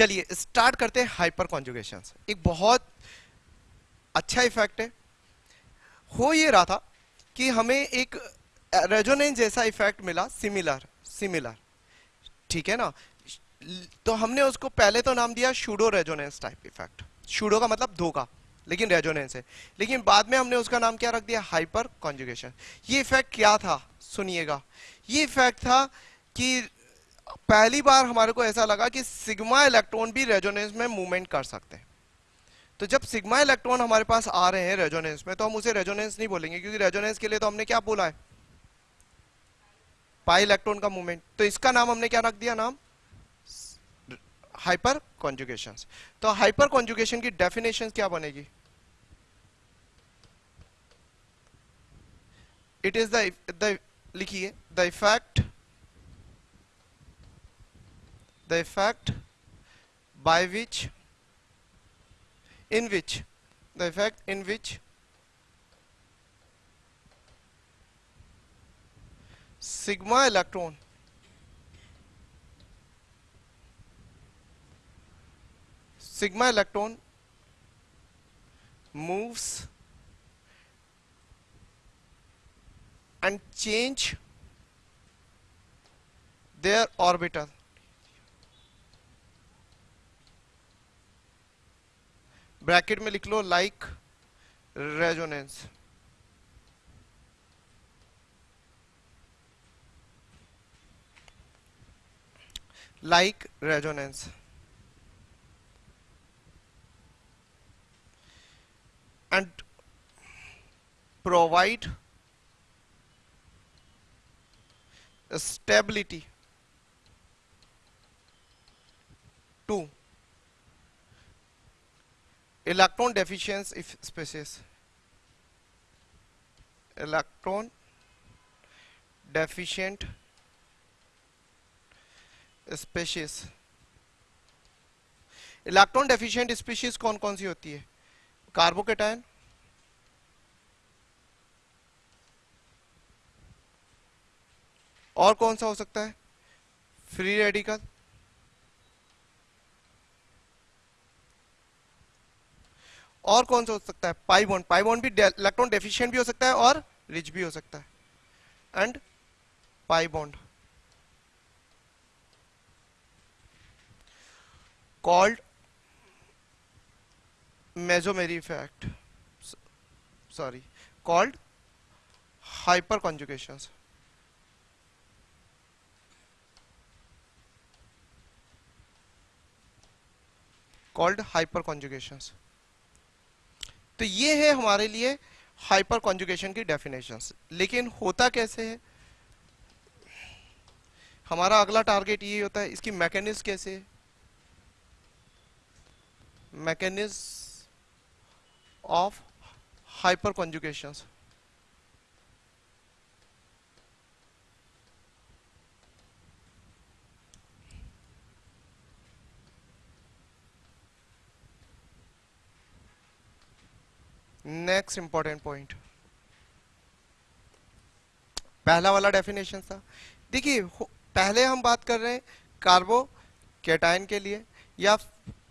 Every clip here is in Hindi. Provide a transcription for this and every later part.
चलिए स्टार्ट करते हैं हाइपर कॉन्जुगेशन एक बहुत अच्छा इफ़ेक्ट है। हो ये रहा था कि हमें एक रेजोनेंस जैसा इफ़ेक्ट मिला सिमिलर सिमिलर ठीक है ना? तो हमने उसको पहले तो नाम दिया pseudo resonance type effect pseudo का मतलब धोखा, लेकिन रेजोनेंस है। लेकिन बाद में हमने उसका नाम क्या रख दिया? हाइपर कॉन्जुगेशन ये इफ़ेक्ट क्या था? सुनिएगा। ये इफ़ेक्ट था कि पहली बार हमारे को ऐसा लगा कि सिग्मा इलेक्ट्रॉन भी रेजोनेंस में मूवमेंट कर सकते हैं। तो जब सिग्मा इलेक्ट्रॉन हमारे पास आ रहे हैं रेजोनेंस में तो हम उसे रेजोनेंस नहीं बोलेंगे, क्योंकि रेजोनेंस के लिए तो हमने क्या बोला है? पाई इलेक्ट्रॉन का मूवमेंट। तो इसका नाम हमने क्या रख दिया नाम? हाइपर कॉन्जुगेशन तो हाइपर कॉन्जुगेशन की डेफिनेशन क्या बनेगी? इट इज़ द लिखिए the effect the effect by which in which the effect in which sigma electron sigma electron moves and change their orbital bracket में लिख लो like resonance like resonance and provide stability to electron deficient species electron deficient species electron deficient species कौन कौन सी होती है कार्बोकेटाइन और कौन सा हो सकता है फ्री रेडिकल और कौन सा हो सकता है? पाई बॉन्ड पाई बॉन्ड भी इलेक्ट्रॉन डेफिशिएंट भी हो सकता है और रिच भी हो सकता है। And pi bond called mesomeric effect sorry called hyperconjugation called hyperconjugations तो ये है हमारे लिए हाइपर कॉन्जुकेशन की डेफिनेशन लेकिन होता कैसे है? हमारा अगला टारगेट ये होता है, इसकी मैकेनिज्म कैसे है? Mechanism of hyperconjugations next important point पहला वाला डेफिनेशन था। देखिए पहले हम बात कर रहे हैं कार्बो कैटायन के लिए, या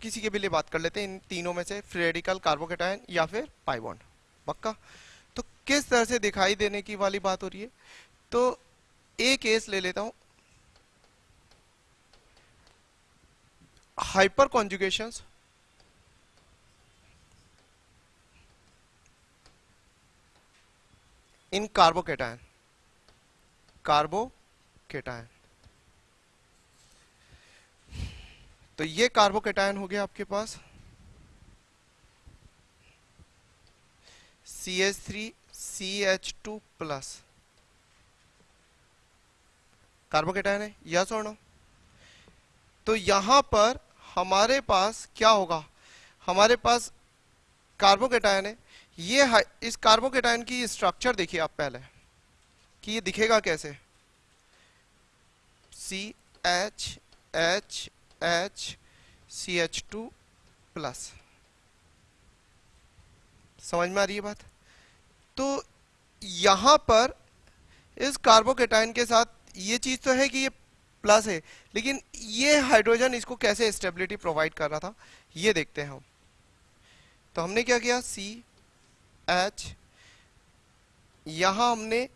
किसी के भी लिए बात कर लेते हैं, इन तीनों में से फ्रेडिकल कार्बोकेटायन या फिर पाइबॉन्ड पक्का? तो किस तरह से दिखाई देने की वाली बात हो रही है? तो एक केस ले लेता हूँ। Hyper conjugations in carbocation carbocation तो ये कार्बोकेटायन हो गया आपके पास। C H three C H two plus carbocation है यस और नो तो यहाँ पर हमारे पास क्या होगा? हमारे पास कार्बोकेटायन है ये इस कार्बोकेटाइन की स्ट्रक्चर देखिए आप पहले, कि ये दिखेगा कैसे? C H H H C H two plus समझ में आ रही है बात? तो यहाँ पर इस कार्बोकेटाइन के साथ ये चीज़ तो है कि ये प्लस है, लेकिन ये हाइड्रोजन इसको कैसे स्टेबिलिटी प्रोवाइड कर रहा था, ये देखते हैं हम। तो हमने क्या किया? सी एच यहाँ हमने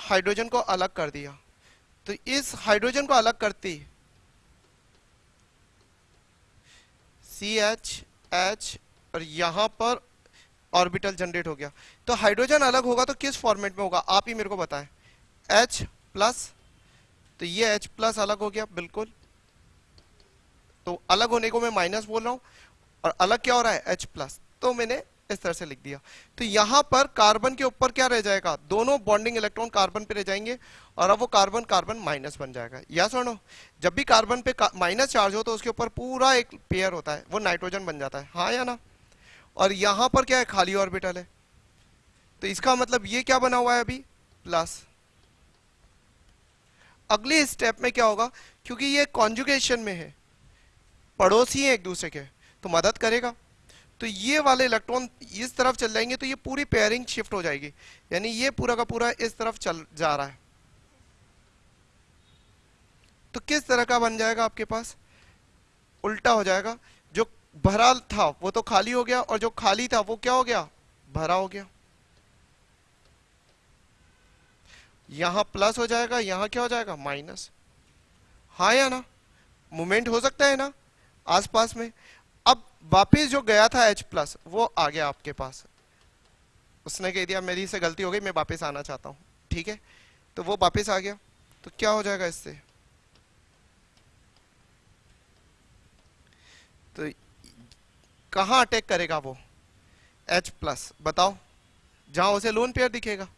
हाइड्रोजन को अलग कर दिया। तो इस हाइड्रोजन को अलग करती सी एच एच और यहाँ पर ऑर्बिटल जनरेट हो गया। तो हाइड्रोजन अलग होगा तो किस फॉर्मेट में होगा? आप ही मेरे को बताएँ। एच प्लस तो ये एच प्लस अलग हो गया, बिल्कुल। तो अलग होने को मैं माइनस बोल रहा हूँ, और अलग क्या हो रहा है? एच प्लस तो मैंने इस तरह से लिख दिया। तो यहाँ पर कार्बन के ऊपर क्या रह जाएगा? दोनों बॉन्डिंग इलेक्ट्रॉन कार्बन पे रह जाएँगे और अब वो कार्बन कार्बन माइनस बन जाएगा। या सुनो, जब भी कार्बन पे माइनस चार्ज हो तो उसके ऊपर पूरा एक पेयर होता है, वो नाइट्रोजन बन जाता है। हाँ या ना? और यहाँ पर क्या है? खाली ऑर्बिटल है। तो इसका मतलब ये क्या बना हुआ है अभी? प्लस अगले स्टेप में क्या होगा? क्योंकि ये कॉन्जुगेशन में है। पड़ोसी है एक दूसरे के तो मदद करेगा। तो ये वाले इलेक्ट्रॉन इस तरफ़ चल जाएँगे तो ये पूरी पेयरिंग शिफ्ट हो जाएगी। यानी ये पूरा का पूरा इस तरफ़ चल जा रहा है। तो किस तरह का बन जाएगा आपके पास? उल्टा हो जाएगा। जो भरा था, वो तो खाली हो गया, और जो खाली था, वो क्या हो गया? भरा हो गया। यहाँ प्लस हो जाएगा, यहाँ क्या हो जाएगा? माइनस हा या ना? मूवमेंट हो सकता है ना? आसपास में। वापिस जो गया था एच प्लस वो आ गया आपके पास। उसने कह दिया, मेरी से गलती हो गई, मैं वापस आना चाहता हूँ। ठीक है? तो वो वापस आ गया। तो क्या हो जाएगा इससे? तो कहाँ अटैक करेगा वो? एच प्लस बताओ। जहाँ उसे लोन पेयर दिखेगा।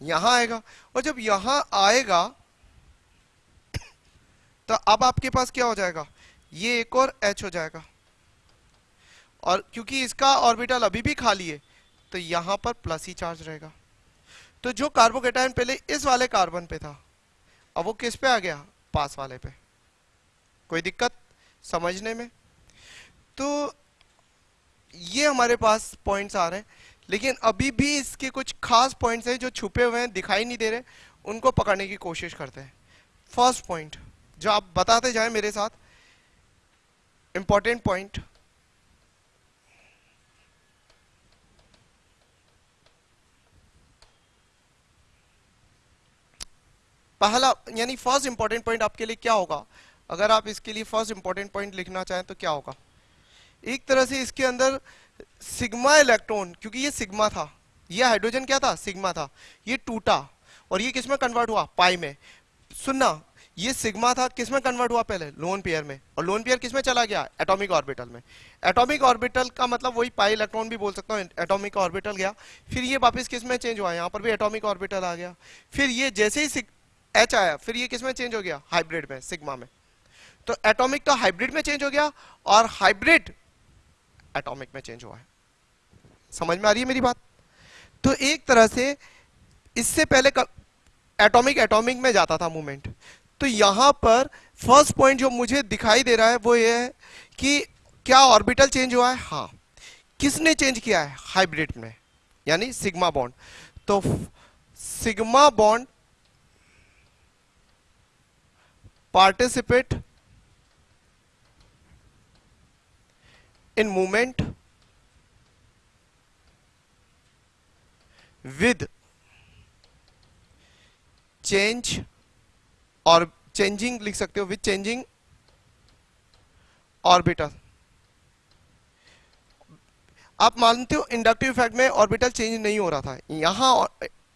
यहाँ आएगा। और जब यहाँ आएगा तो अब आपके पास क्या हो जाएगा? ये एक और एच हो जाएगा। और क्योंकि इसका ऑर्बिटल अभी भी खाली है तो यहाँ पर प्लस ही चार्ज रहेगा। तो जो कार्बोकेटाइन पहले इस वाले कार्बन पे था, अब वो किस पे आ गया? पास वाले पे। कोई दिक्कत? समझने में? तो ये हमारे पास पॉइंट्स आ रहे हैं, लेकिन अभी भी इसके कुछ खास पॉइंट्स हैं जो छुपे हुए हैं, दिखाई नहीं दे रहे, उनको पकड़ने की कोशिश करते हैं। फ़र्स्ट पॉइंट जो आप बताते जाएँ मेरे साथ इंपॉर्टेंट पॉइंट पहला, यानी फ़र्स्ट इंपॉर्टेंट पॉइंट आपके लिए क्या होगा? अगर आप इसके लिए फ़र्स्ट इंपॉर्टेंट पॉइंट लिखना चाहें तो क्या होगा? एक तरह से इसके अंदर सिग्मा इलेक्ट्रॉन क्योंकि ये सिग्मा था। ये हाइड्रोजन क्या था? सिग्मा था। ये टूटा। और ये किसमें कन्वर्ट हुआ? पाई में। सुनना ये सिग्मा था, किसमें कन्वर्ट हुआ पहले? लोन पेयर में। और लोन पेयर किसमें चला गया? एटॉमिक ऑर्बिटल में। एटॉमिक ऑर्बिटल का मतलब वही पाई इलेक्ट्रॉन भी बोल सकता हूँ एटॉमिक ऑर्बिटल गया। फिर ये वापस किसमें चेंज हुआ? यहाँ पर भी एटॉमिक ऑर्बिटल आ गया। फिर ये जैसे ही एच आया, फिर ये किसमें चेंज हो गया? हाइब्रिड में सिग्मा में। तो एटॉमिक तो हाइब्रिड में चेंज हो गया और हाइब्रिड एटॉमिक में चेंज हुआ है। समझ में आ रही है मेरी बात? तो एक तरह से इससे पहले एटॉमिक एटॉमिक में जाता था मूवमेंट तो यहाँ पर फ़र्स्ट पॉइंट जो मुझे दिखाई दे रहा है वो ये है कि क्या ऑर्बिटल चेंज हुआ है? हाँ। किसने चेंज किया है? हाइब्रिड में, यानी सिग्मा बॉन्ड तो sigma bond participate in movement with change और चेंजिंग लिख सकते हो विथ चेंजिंग ऑर्बिटल आप मानते हो इंडक्टिव इफ़ेक्ट में ऑर्बिटल चेंज नहीं हो रहा था। यहाँ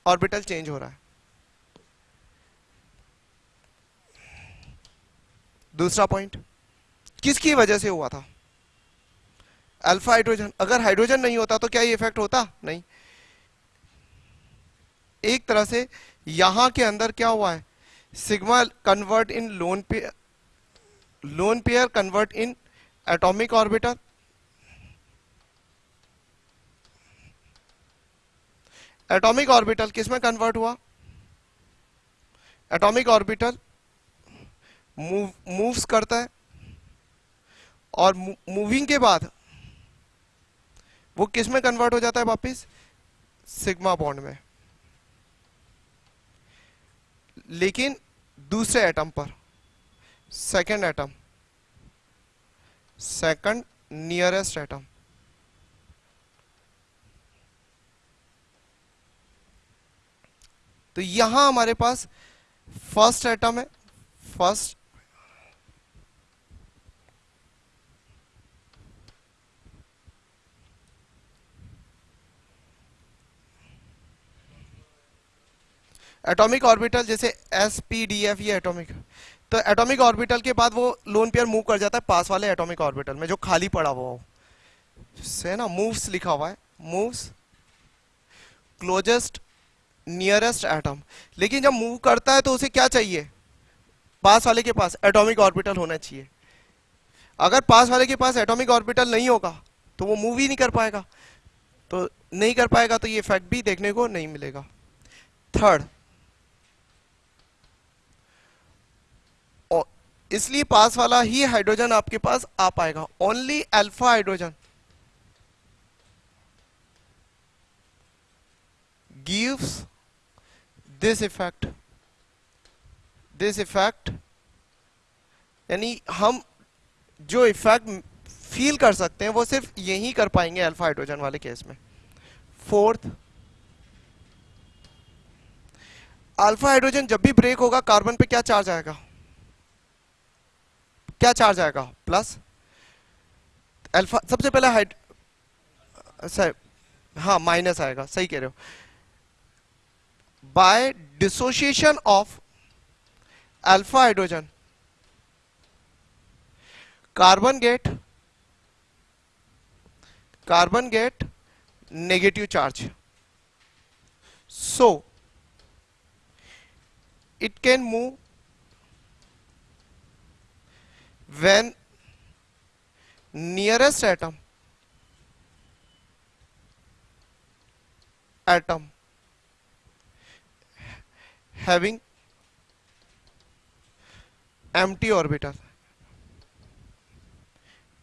ऑर्बिटल चेंज हो रहा है। दूसरा पॉइंट किसकी वजह से हुआ था? अल्फ़ा हाइड्रोजन अगर हाइड्रोजन नहीं होता तो क्या ये इफ़ेक्ट होता? नहीं। एक तरह से यहाँ के अंदर क्या हुआ है? Sigma convert in lone pair lone pair convert in atomic orbital atomic orbital किसमें कन्वर्ट हुआ? एटॉमिक ऑर्बिटल मूव मूव्स करता है। और मूविंग के बाद वो किसमें कन्वर्ट हो जाता है वापिस? सिग्मा बॉन्ड में। लेकिन दूसरे एटम पर। Second atom second nearest atom तो यहाँ हमारे पास फ़र्स्ट एटम है फ़र्स्ट एटॉमिक ऑर्बिटल जैसे एस पी डी एफ़ ये एटॉमिक तो एटॉमिक ऑर्बिटल के बाद वो लोन पेयर मूव कर जाता है पास वाले एटॉमिक ऑर्बिटल में, जो खाली पड़ा हुआ हो। से ना मूव्स लिखा हुआ है। मूव्स क्लोजेस्ट नियरेस्ट एटम लेकिन जब मूव करता है तो उसे क्या चाहिए? पास वाले के पास एटॉमिक ऑर्बिटल होना चाहिए। अगर पास वाले के पास एटॉमिक ऑर्बिटल नहीं होगा तो वो मूव ही नहीं कर पाएगा। तो नहीं कर पाएगा तो ये इफ़ेक्ट भी देखने को नहीं मिलेगा। थर्ड इसलिए पास वाला ही हाइड्रोजन आपके पास आ पाएगा। Only alpha hydrogen gives this effect this effect यानी हम जो इफ़ेक्ट फील कर सकते हैं, वो सिर्फ़ यही कर पाएँगे अल्फ़ा हाइड्रोजन वाले केस में। फोर्थ अल्फ़ा हाइड्रोजन जब भी ब्रेक होगा कार्बन पे क्या चार्ज आएगा? क्या चार्ज आएगा? प्लस अल्फ़ा सबसे पहले हाइड सर हाँ माइनस आएगा। सही कह रहे हो। By dissociation of alpha hydrogen carbon get carbon get negative charge so it can move when nearest atom atom having empty orbital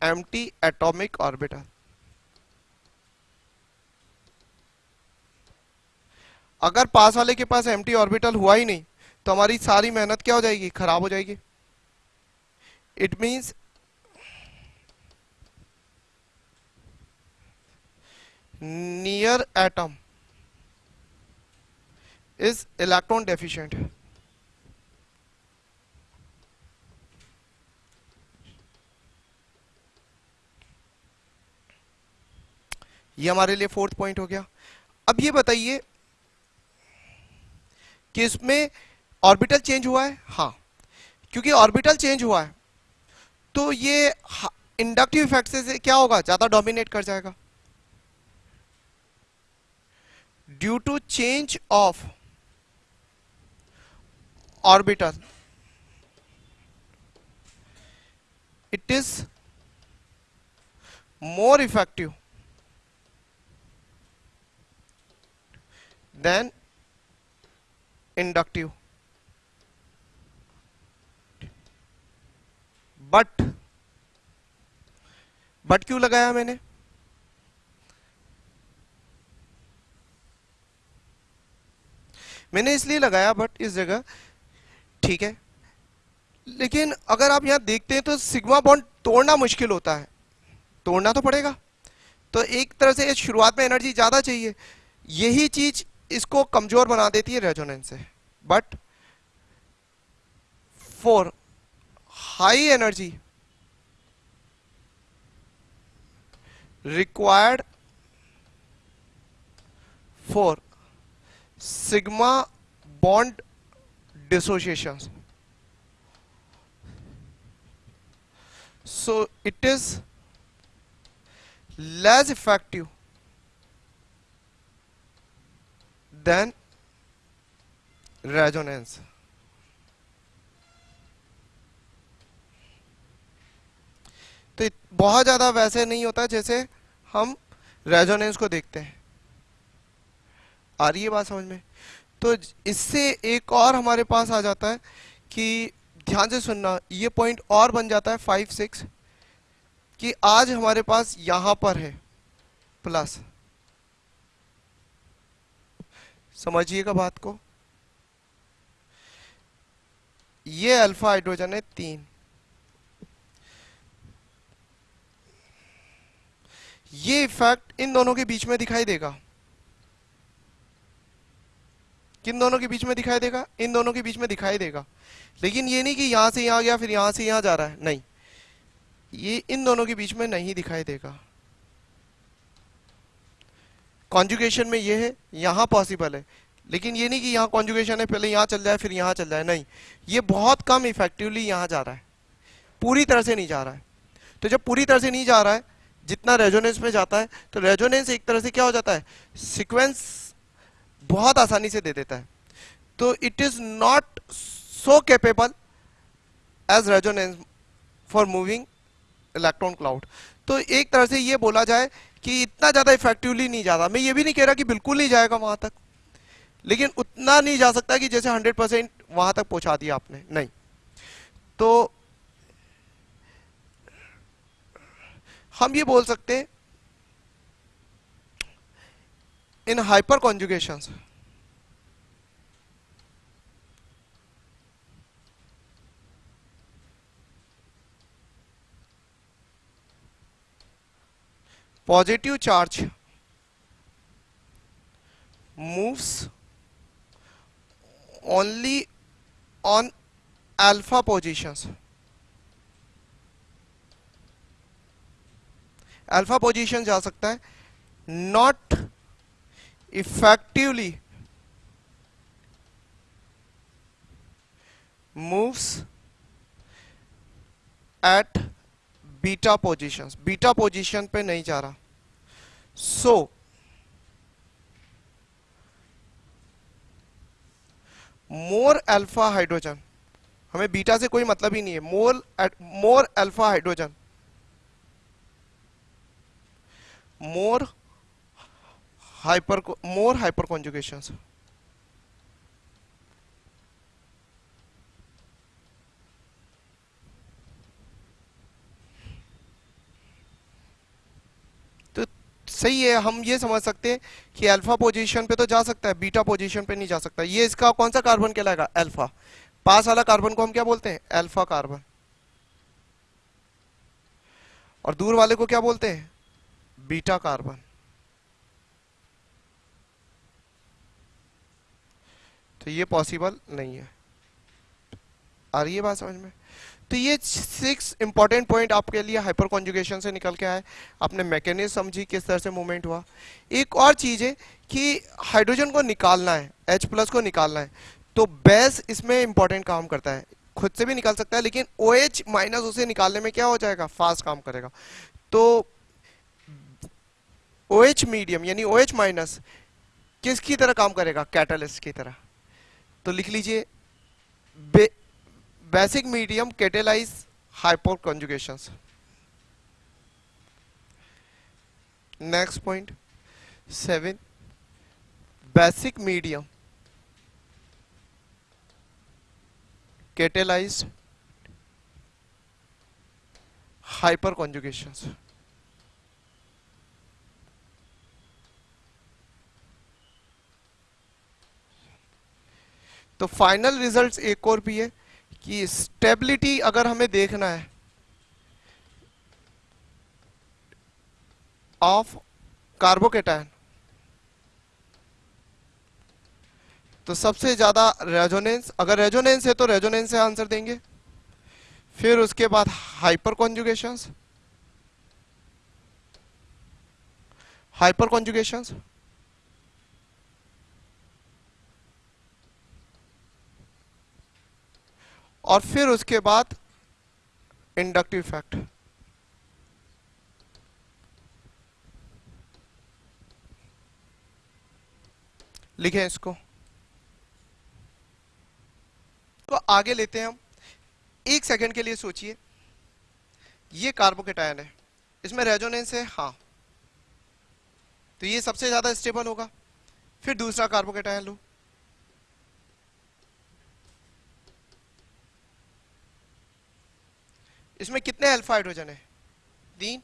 empty atomic orbital अगर पास वाले के पास एम्प्टी ऑर्बिटल हुआ ही नहीं तो हमारी सारी मेहनत क्या हो जाएगी खराब हो जाएगी it means near atom is electron deficient. ये हमारे लिए फोर्थ पॉइंट हो गया। अब ये बताइए कि इसमें ऑर्बिटल चेंज हुआ है? हाँ क्योंकि ऑर्बिटल चेंज हुआ है। तो ये इंडक्टिव इफ़ेक्ट से क्या होगा? ज़्यादा डोमिनेट कर जाएगा। Due to change of orbital it is more effective than inductive but but क्यों लगाया मैंने? मैंने इसलिए लगाया, बट इस जगह, ठीक है। लेकिन अगर आप यहाँ देखते हैं तो सिग्मा बॉन्ड तोड़ना मुश्किल होता है। तोड़ना तो पड़ेगा। तो एक तरह से शुरुआत में एनर्जी ज़्यादा चाहिए। यही चीज़ इसको कमज़ोर बना देती है रेजोनेंस से। But, for high energy required for sigma bond dissociations. So it is less effective than resonance बहुत ज़्यादा वैसे नहीं होता जैसे हम रेजोनेंस को देखते हैं। आ रही है बात समझ में? तो इससे एक और हमारे पास आ जाता है कि ध्यान से सुनना, ये पॉइंट और बन जाता है फाइव सिक्स कि आज हमारे पास यहाँ पर है प्लस समझिएगा बात को? ये अल्फ़ा हाइड्रोजन है तीन। ये इफ़ेक्ट इन दोनों के बीच में दिखाई देगा। किन दोनों के बीच में दिखाई देगा? इन दोनों के बीच में दिखाई देगा। लेकिन ये नहीं कि यहाँ से यहाँ गया, फिर यहाँ से यहाँ जा रहा है। नहीं। ये इन दोनों के बीच में नहीं दिखाई देगा। कॉन्जुगेशन में ये है, यहाँ पॉसिबल है। लेकिन ये नहीं कि यहाँ कॉन्जुगेशन है, पहले यहाँ चल जाए, फिर यहाँ चल जाए। नहीं। ये बहुत कम इफेक्टिवली यहाँ जा रहा है। पूरी तरह से नहीं जा रहा है। तो जब पूरी तरह से नहीं जा रहा है जितना रेजोनेंस में जाता है तो रेजोनेंस एक तरह से क्या हो जाता है? सिक्वेंस बहुत आसानी से दे देता है। तो it is not so capable as resonance for moving electron cloud तो एक तरह से ये बोला जाए कि इतना ज़्यादा इफेक्टिवली नहीं जाता। मैं ये भी नहीं कह रहा कि बिल्कुल नहीं जाएगा वहाँ तक। लेकिन उतना नहीं जा सकता कि जैसे 100 परसेंट वहाँ तक पहुँचा दिया आपने। नहीं। तो हम ये बोल सकते हैं in hyperconjugation positive charge moves only on alpha positions alpha position जा सकता है not effectively moves at beta positions beta position पे नहीं जा रहा। सो मोर अल्फ़ा हाइड्रोजन हमें बीटा से कोई मतलब ही नहीं है। More more alpha hydrogen more hyper, more hyperconjugations. तो सही है, हम ये समझ सकते हैं कि अल्फ़ा पोजीशन पे तो जा सकता है बीटा पोजीशन पे नहीं जा सकता। ये इसका कौन सा कार्बन कहलाएगा? अल्फ़ा पास वाला कार्बन को हम क्या बोलते हैं? अल्फ़ा कार्बन और दूर वाले को क्या बोलते हैं? Beta carbon. तो ये पॉसिबल नहीं है। आ रही है बात समझ में? तो ये सिक्स इंपॉर्टेंट पॉइंट आपके लिए हाइपर कॉन्जुगेशन से निकल के आए आपने मैकेनिज्म समझी किस तरह से मूवमेंट हुआ। एक और चीज़ है कि हाइड्रोजन को निकालना है, H प्लस को निकालना है। तो बेस इसमें इंपॉर्टेंट काम करता है। खुद से भी निकाल सकता है, लेकिन ओ OH माइनस उसे निकालने में क्या हो जाएगा? फास्ट काम करेगा। तो ओ OH मीडियम यानी ओ OH माइनस किसकी तरह काम करेगा? कैटलिस्ट की तरह। तो लिख लीजिए basic medium catalyse hyperconjugation next point seven basic medium catalyse hyper hyperconjugations. तो फाइनल रिजल्ट्स एक और भी है कि स्टेबिलिटी अगर हमें देखना है ऑफ़ कार्बोकेटाइन तो सबसे ज़्यादा रेजोनेंस अगर रेजोनेंस है तो रेजोनेंस से आंसर देंगे। फिर उसके बाद हाइपर कॉन्जुगेशन हाइपर कॉन्जुगेशन और फिर उसके बाद इंडक्टिव इफ़ेक्ट लिखें इसको। तो आगे लेते हैं हम। एक सेकंड के लिए सोचिए। ये कार्बोकेटायन है। इसमें रेजोनेंस है? हाँ। तो ये सबसे ज़्यादा स्टेबल होगा। फिर दूसरा कार्बोकेटायन लो। इसमें कितने अल्फ़ा हाइड्रोजन है? तीन?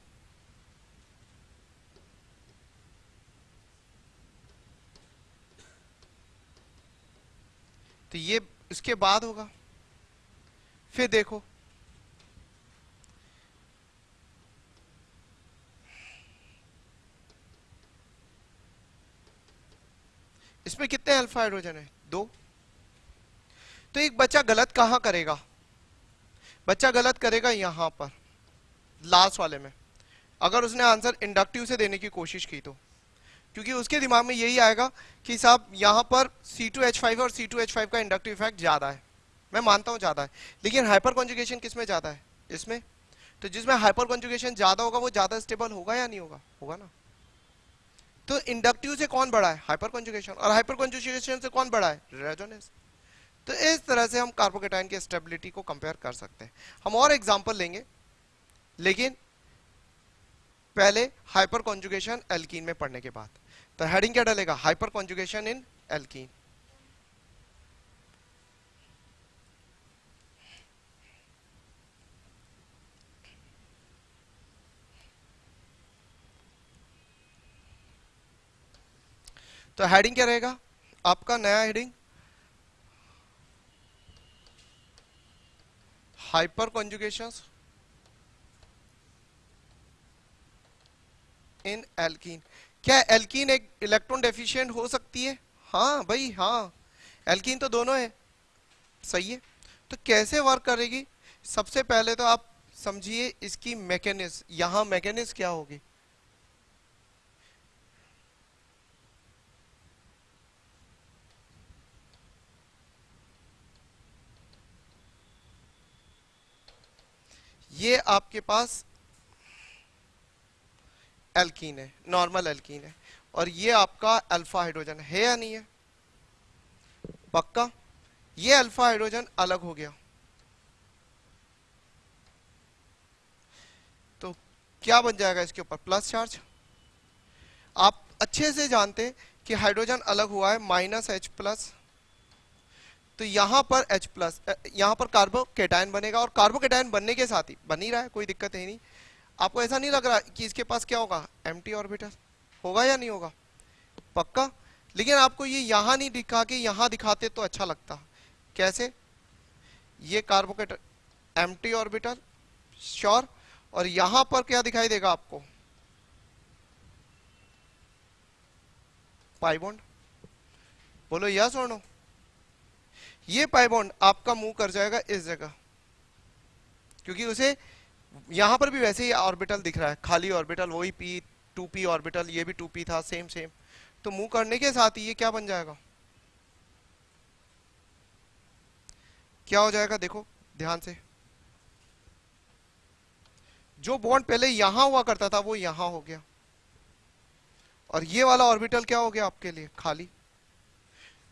तो ये इसके बाद होगा। फिर देखो। इसमें कितने अल्फ़ा हाइड्रोजन है? दो। तो एक बच्चा गलत कहाँ करेगा? बच्चा गलत करेगा यहाँ पर, लास्ट वाले में। अगर उसने आंसर इंडक्टिव से देने की कोशिश की तो। क्योंकि उसके दिमाग में यही आएगा कि साहब, यहाँ पर C2H5 और C2H5 का इंडक्टिव इफ़ेक्ट ज़्यादा है। मैं मानता हूँ ज़्यादा है। लेकिन हाइपर कॉन्जुगेशन किसमें ज़्यादा है? इसमें। तो जिसमें हाइपर कॉन्जुगेशन ज़्यादा होगा, वो ज़्यादा स्टेबल होगा या नहीं होगा? होगा ना। तो इंडक्टिव से कौन बड़ा है? हाइपर कॉन्जुगेशन और हाइपर कॉन्जुगेशन से कौन बड़ा है? रेजोनेंस तो इस तरह से हम कार्बोकेटाइन की स्टेबिलिटी को कंपेयर कर सकते हैं। हम और एग्जांपल लेंगे, लेकिन पहले हाइपर कॉन्जुगेशन एल्कीन में पढ़ने के बाद। तो हेडिंग क्या डालेगा? हाइपर कॉन्जुगेशन इन एल्कीन तो हेडिंग क्या रहेगा? आपका नया heading hyper conjugations in alkene क्या एल्कीन एक इलेक्ट्रॉन डेफिशिएंट हो सकती है? हाँ भाई हाँ। एल्कीन तो दोनों है। सही है। तो कैसे वर्क करेगी? सबसे पहले तो आप समझिए इसकी मैकेनिज्म यहाँ मैकेनिज्म क्या होगी? ये आपके पास एल्कीन है नॉर्मल एल्कीन है। और ये आपका अल्फ़ा हाइड्रोजन है या नहीं है? पक्का? ये अल्फ़ा हाइड्रोजन अलग हो गया। तो क्या बन जाएगा इसके ऊपर? प्लस चार्ज आप अच्छे से जानते कि हाइड्रोजन अलग हुआ है माइनस एच प्लस तो यहाँ पर H प्लस यहाँ पर कार्बोकेटाइन बनेगा और कार्बोकेटाइन बनने के साथ ही, बन ही रहा है, कोई दिक्कत है नहीं। आपको ऐसा नहीं लग रहा कि इसके पास क्या होगा? एम ऑर्बिटल होगा या नहीं होगा? पक्का? लेकिन आपको ये यहाँ नहीं दिखा के यहाँ दिखाते तो अच्छा लगता। कैसे? ये कार्बोकेट एम ऑर्बिटल श्योर और यहाँ पर क्या दिखाई देगा आपको? पाइबोंड बोलो यस और नो ये पाइबॉन्ड आपका मूव कर जाएगा इस जगह। क्योंकि उसे यहाँ पर भी वैसे ही ऑर्बिटल दिख रहा है। खाली ऑर्बिटल, वही पी टू पी ऑर्बिटल, ये भी टू पी था सेम सेम तो मूव करने के साथ ही ये क्या बन जाएगा? क्या हो जाएगा देखो, ध्यान से। जो बॉन्ड पहले यहाँ हुआ करता था, वो यहाँ हो गया। और ये वाला ऑर्बिटल क्या हो गया आपके लिए? खाली।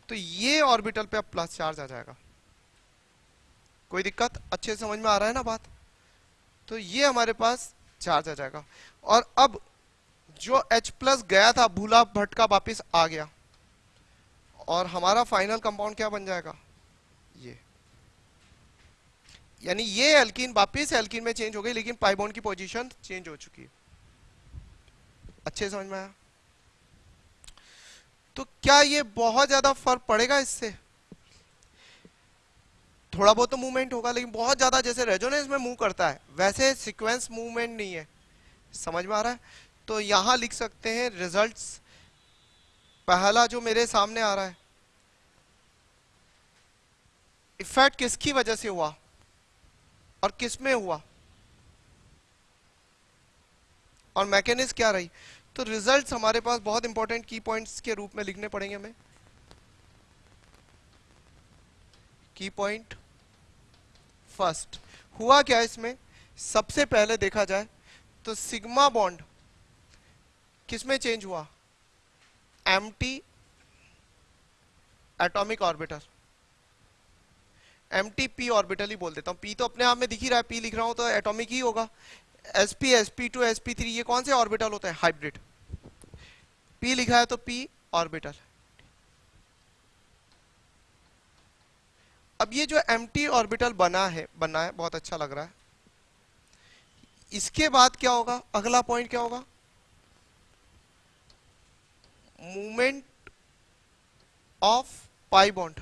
तो ये ऑर्बिटल पे अब प्लस चार्ज आ जाएगा। कोई दिक्कत? अच्छे समझ में आ रहा है ना बात? तो ये हमारे पास चार्ज आ जाएगा। और अब जो H प्लस गया था, भूला भटका वापिस आ गया। और हमारा फाइनल कंपाउंड क्या बन जाएगा? ये। यानी ये एल्किन वापिस एल्किन में चेंज हो गई, लेकिन पाइबोन की पोजीशन चेंज हो चुकी है। अच्छे समझ में आया? तो क्या ये बहुत ज़्यादा फ़र्क पड़ेगा इससे? थोड़ा बहुत तो मूवमेंट होगा, लेकिन बहुत ज़्यादा जैसे रेजोनेंस में मूव करता है, वैसे सीक्वेंस मूवमेंट नहीं है। समझ में आ रहा है? तो यहाँ लिख सकते हैं रिजल्ट्स पहला जो मेरे सामने आ रहा है इफ़ेक्ट किसकी वजह से हुआ और किसमें हुआ? और मैकेनिज्म क्या रही? तो रिजल्ट्स हमारे पास बहुत इंपॉर्टेंट की पॉइंट्स के रूप में लिखने पड़ेंगे हमें। की पॉइंट फ़र्स्ट हुआ क्या इसमें? सबसे पहले देखा जाए तो सिग्मा बॉन्ड किसमें चेंज हुआ? Empty atomic orbital empty P orbital ही बोल देता हूँ। पी तो अपने आप में दिख ही रहा है। पी लिख रहा हूँ तो एटॉमिक ही होगा। Sp sp2 sp3 ये कौन से ऑर्बिटल होते हैं? हाइब्रिड p लिखा है तो p ऑर्बिटल अब ये जो एमटी ऑर्बिटल बना है बना है, बहुत अच्छा लग रहा है। इसके बाद क्या होगा? अगला पॉइंट क्या होगा? मूवमेंट ऑफ़ पाई बॉन्ड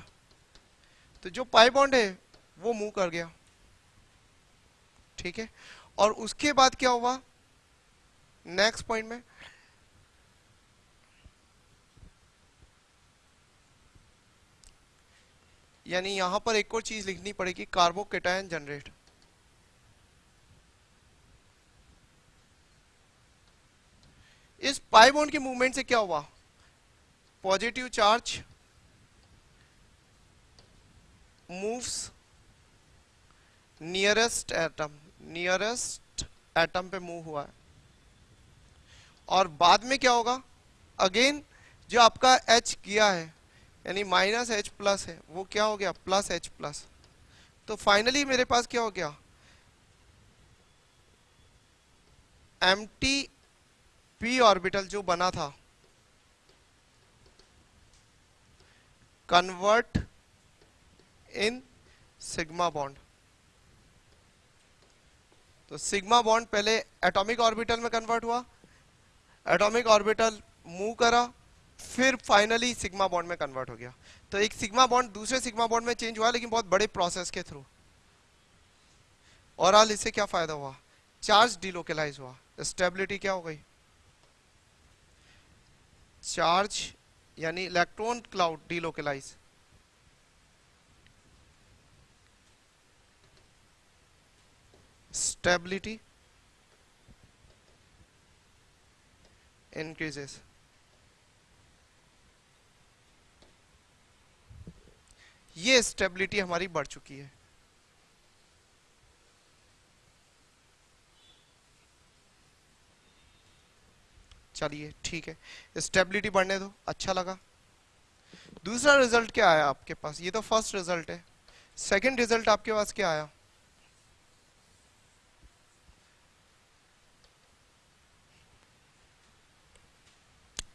तो जो पाई बॉन्ड है, वो मूव कर गया। ठीक है? और उसके बाद क्या हुआ? नेक्स्ट पॉइंट में। यानी यहाँ पर एक और चीज़ लिखनी पड़ेगी कार्बोकेटायन जनरेट इस पाई बॉन्ड के मूवमेंट से क्या हुआ? Positive charge moves nearest atom nearest atom पे मूव हुआ है। और बाद में क्या होगा? अगेन जो आपका एच किया है, यानी माइनस एच प्लस है, वो क्या हो गया? प्लस एच प्लस तो फाइनली मेरे पास क्या हो गया? एम टी पी ऑर्बिटल जो बना था कन्वर्ट इन सिग्मा बॉन्ड तो सिग्मा बॉन्ड पहले एटॉमिक ऑर्बिटल में कन्वर्ट हुआ। एटॉमिक ऑर्बिटल मूव करा, फिर फाइनली सिग्मा बॉन्ड में कन्वर्ट हो गया। तो एक सिग्मा बॉन्ड दूसरे सिग्मा बॉन्ड में चेंज हुआ, लेकिन बहुत बड़े प्रोसेस के थ्रू और आल इससे क्या फ़ायदा हुआ? चार्ज डिलोकलाइज हुआ। स्टेबिलिटी क्या हो गई? चार्ज यानी electron cloud delocalise stability increases. ये स्टेबिलिटी हमारी बढ़ चुकी है। चलिए, ठीक है। स्टेबिलिटी बढ़ने दो अच्छा लगा। दूसरा रिज़ल्ट क्या आया आपके पास? ये तो फ़र्स्ट रिज़ल्ट है। सेकंड रिज़ल्ट आपके पास क्या आया?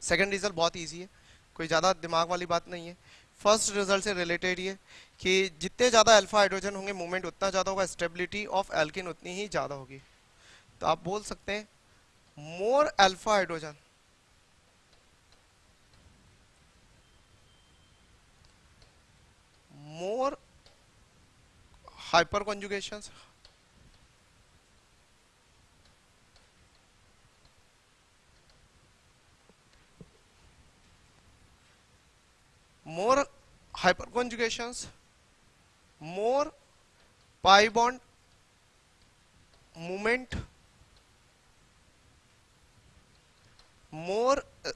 सेकंड रिज़ल्ट बहुत इजी है। कोई ज़्यादा दिमाग वाली बात नहीं है। फ़र्स्ट रिज़ल्ट से रिलेटेड ये कि जितने ज़्यादा अल्फ़ा हाइड्रोजन होंगे मूवमेंट उतना ज़्यादा होगा स्टेबिलिटी ऑफ़ एल्किन उतनी ही ज़्यादा होगी। तो आप बोल सकते हैं more alpha hydrogen more hyperconjugations more hyperconjugations, more pi bond movement, more uh,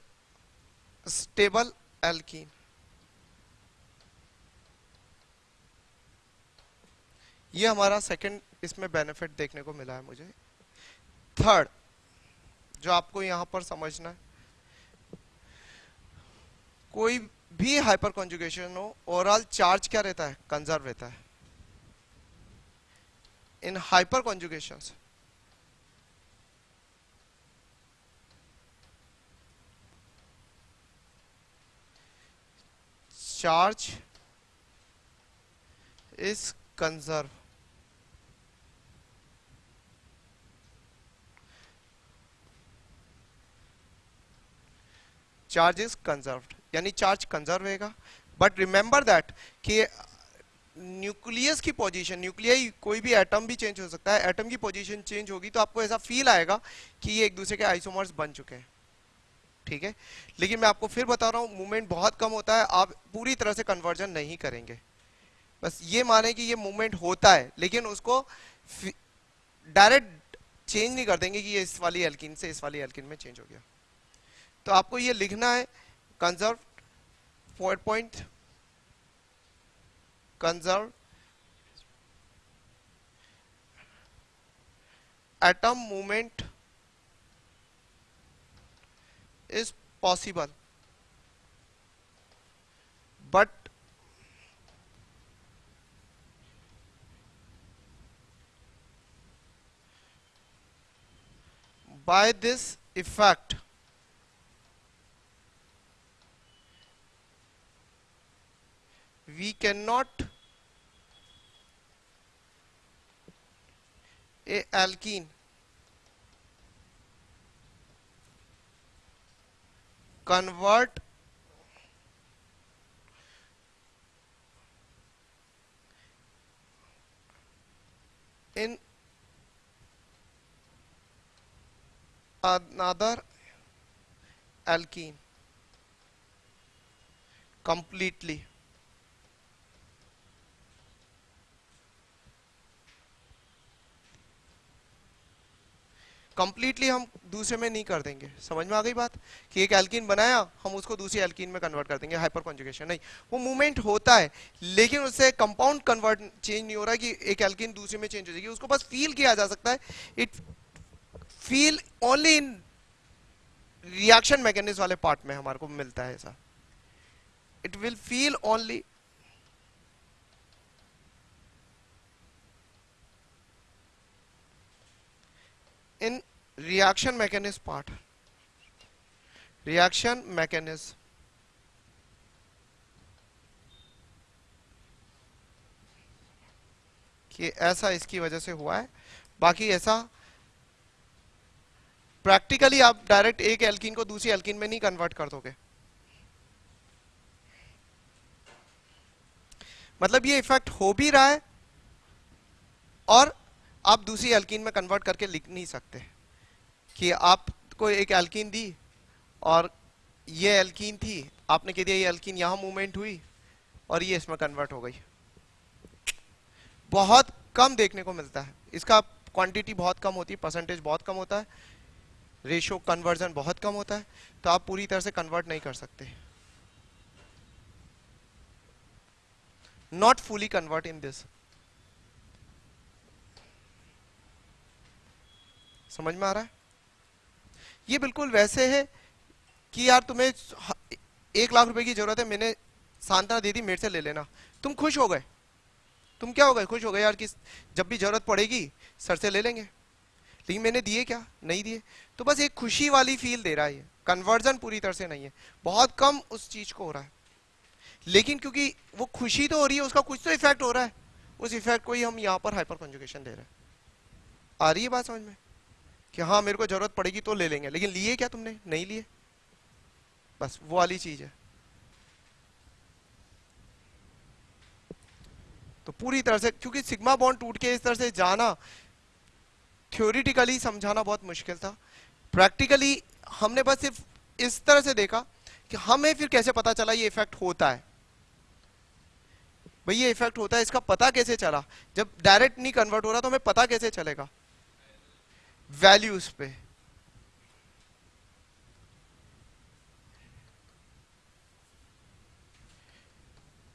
stable alkene. ये हमारा सेकंड इसमें बेनिफिट देखने को मिला है मुझे थर्ड जो आपको यहाँ पर समझना है कोई भी हाइपर कॉन्जुगेशन हो ओवरऑल चार्ज क्या रहता है? कंजर्व रहता है। In hyperconjugation charge is conserve charge is conserved यानी चार्ज कंजर्व रहेगा। बट रिमेंबर दैट कि न्यूक्लियस की पोजीशन न्यूक्लियाई कोई भी एटम भी चेंज हो सकता है। एटम की पोजीशन चेंज होगी तो आपको ऐसा फील आएगा कि ये एक दूसरे के आइसोमर्स बन चुके हैं। ठीक है? लेकिन मैं आपको फिर बता रहा हूँ मूवमेंट बहुत कम होता है, आप पूरी तरह से कन्वर्जन नहीं करेंगे। बस ये माने कि ये मूवमेंट होता है, लेकिन उसको डायरेक्ट चेंज नहीं कर देंगे कि ये इस वाली एल्किन से इस वाली एल्किन में चेंज हो गया। तो आपको ये लिखना है conserve point conserve atom movement is possible but by this effect we cannot a alkene convert in another alkene completely completely हम दूसरे में नहीं कर देंगे। समझ में आ गई बात? कि एक एल्किन बनाया, हम उसको दूसरी एल्किन में कन्वर्ट कर देंगे हाइपर कॉन्जुगेशन नहीं, वो मूवमेंट होता है, लेकिन उससे कंपाउंड कन्वर्ट चेंज नहीं हो रहा कि एक एल्किन दूसरे में चेंज हो जाएगी। उसको बस फील किया जा सकता है। It feel only in reaction mechanism वाले पार्ट में हमारे को मिलता है ऐसा। It will feel only in reaction mechanism part. Reaction mechanism. कि ऐसा इसकी वजह से हुआ है। बाकी ऐसा प्रैक्टिकली आप डायरेक्ट एक एल्किन को दूसरी एल्किन में नहीं कन्वर्ट कर दोगे। मतलब ये इफ़ेक्ट हो भी रहा है और आप दूसरी एल्कीन में कन्वर्ट करके लिख नहीं सकते। कि आपको एक एल्कीन दी और ये एल्कीन थी, आपने कह दिया ये एल्कीन यहाँ मूवमेंट हुई और ये इसमें कन्वर्ट हो गई। बहुत कम देखने को मिलता है। इसका क्वांटिटी बहुत कम होती है परसेंटेज बहुत कम होता है रेशो कन्वर्जन बहुत कम होता है तो आप पूरी तरह से कन्वर्ट नहीं कर सकते। Not fully convert in this समझ में आ रहा है? ये बिल्कुल वैसे है कि यार तुम्हें एक लाख रुपए की ज़रूरत है, मैंने सांत्वना दे दी, मेरे से ले लेना। तुम खुश हो गए। तुम क्या हो गए? खुश हो गए यार कि जब भी ज़रूरत पड़ेगी, सर से ले लेंगे। लेकिन मैंने दिए क्या? नहीं दिए। तो बस एक खुशी वाली फील दे रहा है कन्वर्जन पूरी तरह से नहीं है। बहुत कम उस चीज़ को हो रहा है। लेकिन क्योंकि वो खुशी तो हो रही है, उसका कुछ तो इफ़ेक्ट हो रहा है। उस इफ़ेक्ट को ही हम यहाँ पर हाइपर कंजुकेशन दे रहे हैं। आ रही है बात समझ में? कि हाँ मेरे को ज़रूरत पड़ेगी तो ले लेंगे। लेकिन लिए क्या तुमने? नहीं लिए। बस वो वाली चीज़ है। तो पूरी तरह से, क्योंकि सिग्मा बॉन्ड टूट के इस तरह से जाना थ्योरिटिकली समझाना बहुत मुश्किल था। प्रैक्टिकली हमने बस सिर्फ़ इस तरह से देखा कि हमें फिर कैसे पता चला ये इफ़ेक्ट होता है। भाई, ये इफ़ेक्ट होता है, इसका पता कैसे चला? जब डायरेक्ट नहीं कन्वर्ट हो रहा तो हमें पता कैसे चलेगा? वैल्यूज़ पे।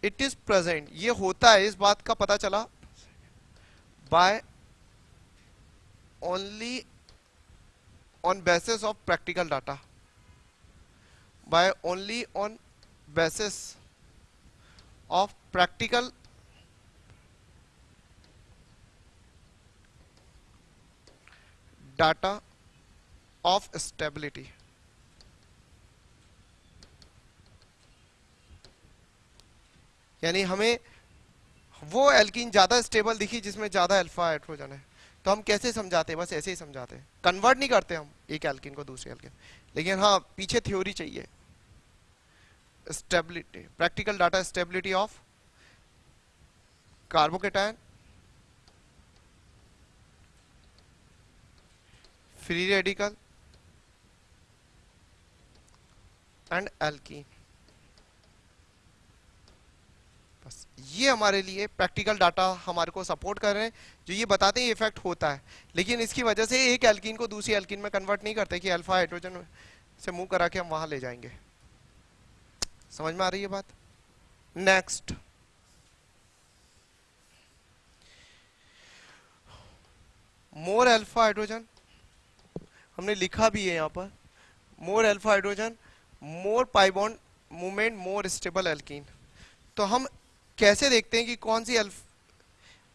इट इज़ प्रेजेंट ये होता है, इस बात का पता चला। By only on basis of practical data by only on basis of practical data of stability यानी हमें वो एल्कीन ज़्यादा स्टेबल दिखी जिसमें ज़्यादा अल्फ़ा हाइड्रोजन है तो हम कैसे समझाते हैं? बस ऐसे ही समझाते हैं। कन्वर्ट नहीं करते हम एक एल्किन को दूसरे एल्किन लेकिन हाँ पीछे थ्योरी चाहिए। Stability practical data stability of carbocation free radical and alkene बस, ये हमारे लिए प्रैक्टिकल डाटा हमारे को सपोर्ट कर रहे हैं, जो ये बताते हैं इफ़ेक्ट होता है। लेकिन इसकी वजह से एक एल्कीन को दूसरी एल्कीन में कन्वर्ट नहीं करते कि अल्फ़ा हाइड्रोजन से मूव करा के हम वहाँ ले जाएँगे। समझ में आ रही है बात? नेक्स्ट मोर अल्फ़ा हाइड्रोजन हमने लिखा भी है यहाँ पर। More alpha hydrogen more pi bond movement more stable alkene तो हम कैसे देखते हैं कि कौन सी अल्फ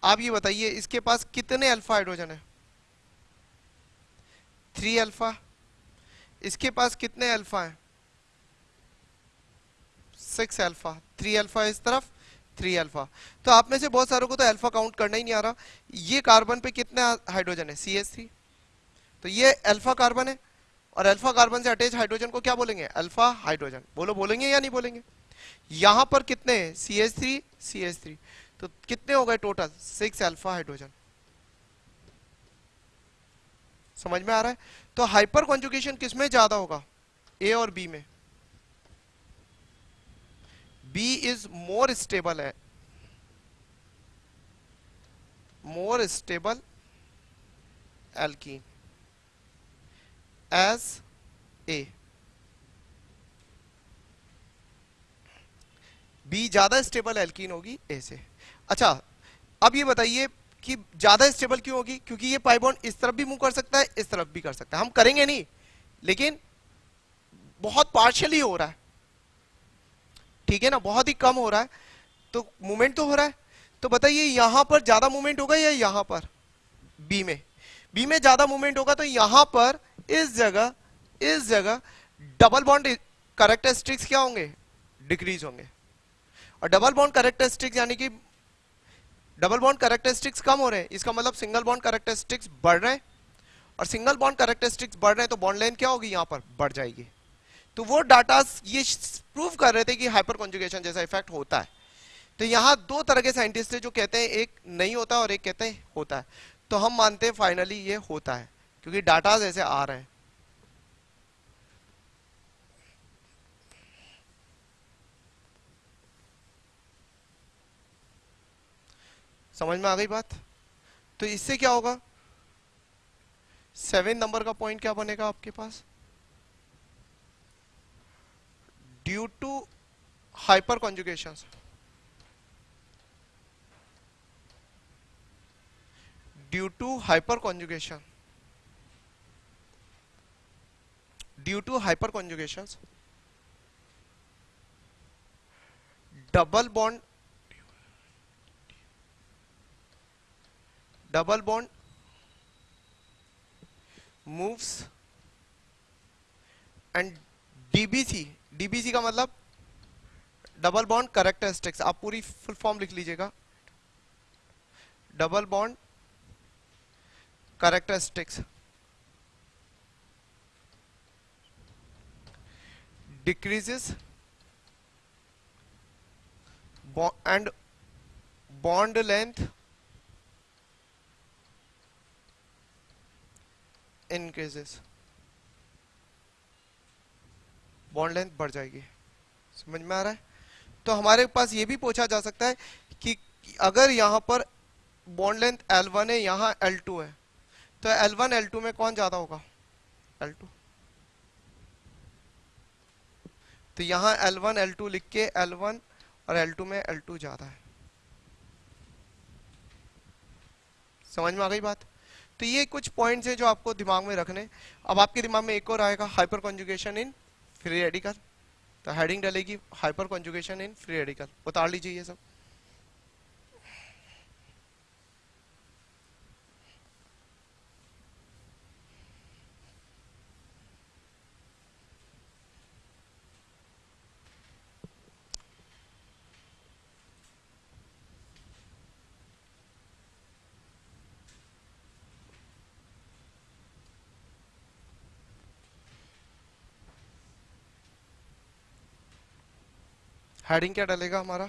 आप ये बताइए, इसके पास कितने अल्फ़ा हाइड्रोजन है? थ्री अल्फ़ा इसके पास कितने अल्फ़ा है? सिक्स अल्फ़ा थ्री अल्फ़ा इस तरफ़ थ्री अल्फ़ा तो आप में से बहुत सारों को तो अल्फ़ा काउंट करना ही नहीं आ रहा। ये कार्बन पे कितने हाइड्रोजन है? सी एस थ्री तो ये अल्फ़ा कार्बन है। और अल्फ़ा कार्बन से अटैच हाइड्रोजन को क्या बोलेंगे? अल्फ़ा हाइड्रोजन बोलो, बोलेंगे या नहीं बोलेंगे? यहाँ पर कितने C H three C H three तो कितने हो गए टोटल सिक्स अल्फ़ा हाइड्रोजन समझ में आ रहा है? तो हाइपर कॉन्जुगेशन किसमें ज़्यादा होगा? ए और बी में। बी इज़ मोर स्टेबल है। More stable alkene as A B ज़्यादा स्टेबल एल्कीन होगी ए से। अच्छा अब ये बताइए कि ज़्यादा स्टेबल क्यों होगी? क्योंकि ये पाइबॉन्ड इस तरफ़ भी मूव कर सकता है, इस तरफ़ भी कर सकता है। हम करेंगे नहीं, लेकिन बहुत पार्शियली हो रहा है। ठीक है ना? बहुत ही कम हो रहा है। तो मूवमेंट तो हो रहा है। तो बताइए, यहाँ पर ज़्यादा मूवमेंट होगा या यहाँ पर? बी में। बी में ज़्यादा मूवमेंट होगा तो यहाँ पर इस जगह इस जगह डबल बॉन्ड करेक्टरिस्टिक्स क्या होंगे? डिक्रीज होंगे। और डबल बॉन्ड करेक्टरिस्टिक्स यानी कि डबल बॉन्ड करेक्टरिस्टिक्स कम हो रहे हैं। इसका मतलब सिंगल बॉन्ड करेक्टरिस्टिक्स बढ़ रहे हैं। और सिंगल बॉन्ड करेक्टरिस्टिक्स बढ़ रहे हैं तो बॉन्ड लेंथ क्या होगी? यहाँ पर बढ़ जाएगी। तो वो डाटा ये प्रूव कर रहे थे कि हाइपर कॉन्जुगेशन जैसा इफ़ेक्ट होता है। तो यहाँ दो तरह के साइंटिस्ट है जो कहते हैं, एक नहीं होता और एक कहते हैं, होता है। तो हम मानते हैं फाइनली ये होता है। क्योंकि डाटा ऐसे आ रहे हैं। समझ में आ गई बात? तो इससे क्या होगा? सेवन नंबर का पॉइंट क्या बनेगा आपके पास? Due to hyperconjugation due to hyperconjugation to hyperconjugation double bond double bond moves and DBC DBC का मतलब डबल बॉन्ड करेक्टरिस्टिक्स आप पूरी फुल फॉर्म लिख लीजिएगा। Double bond characteristics decreases, bo, and bond length increases. Bond length बढ़ जाएगी। समझ में आ रहा है? तो हमारे पास ये भी पूछा जा सकता है कि अगर यहाँ पर बॉन्ड लेंथ L1 है, यहाँ L2 है तो L1 L2 में कौन ज़्यादा होगा? L2 तो यहाँ L1 L2 लिख के L1 और L2 में L2 ज़्यादा है। समझ में आ गई बात? तो ये कुछ पॉइंट्स हैं जो आपको दिमाग में रखने। अब आपके दिमाग में एक और आएगा hyperconjugation in free radical तो हेडिंग डलेगी hyperconjugation in free radical उतार लीजिए ये सब। हेडिंग क्या डलेगा हमारा?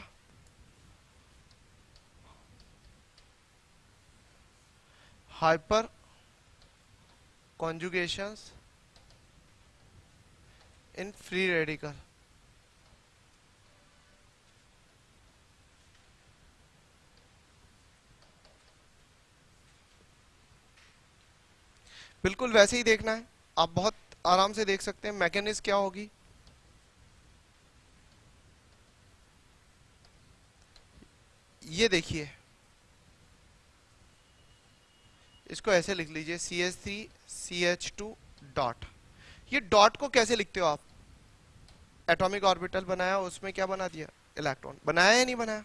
हाइपर कॉन्जुगेशंस इन फ्री रेडिकल बिल्कुल वैसे ही देखना है। आप बहुत आराम से देख सकते हैं। मैकेनिज्म क्या होगी? ये देखिए। इसको ऐसे लिख लीजिए C H three C H two dot ये डॉट को कैसे लिखते हो आप? एटॉमिक ऑर्बिटल बनाया, उसमें क्या बना दिया? इलेक्ट्रॉन बनाया या नहीं बनाया?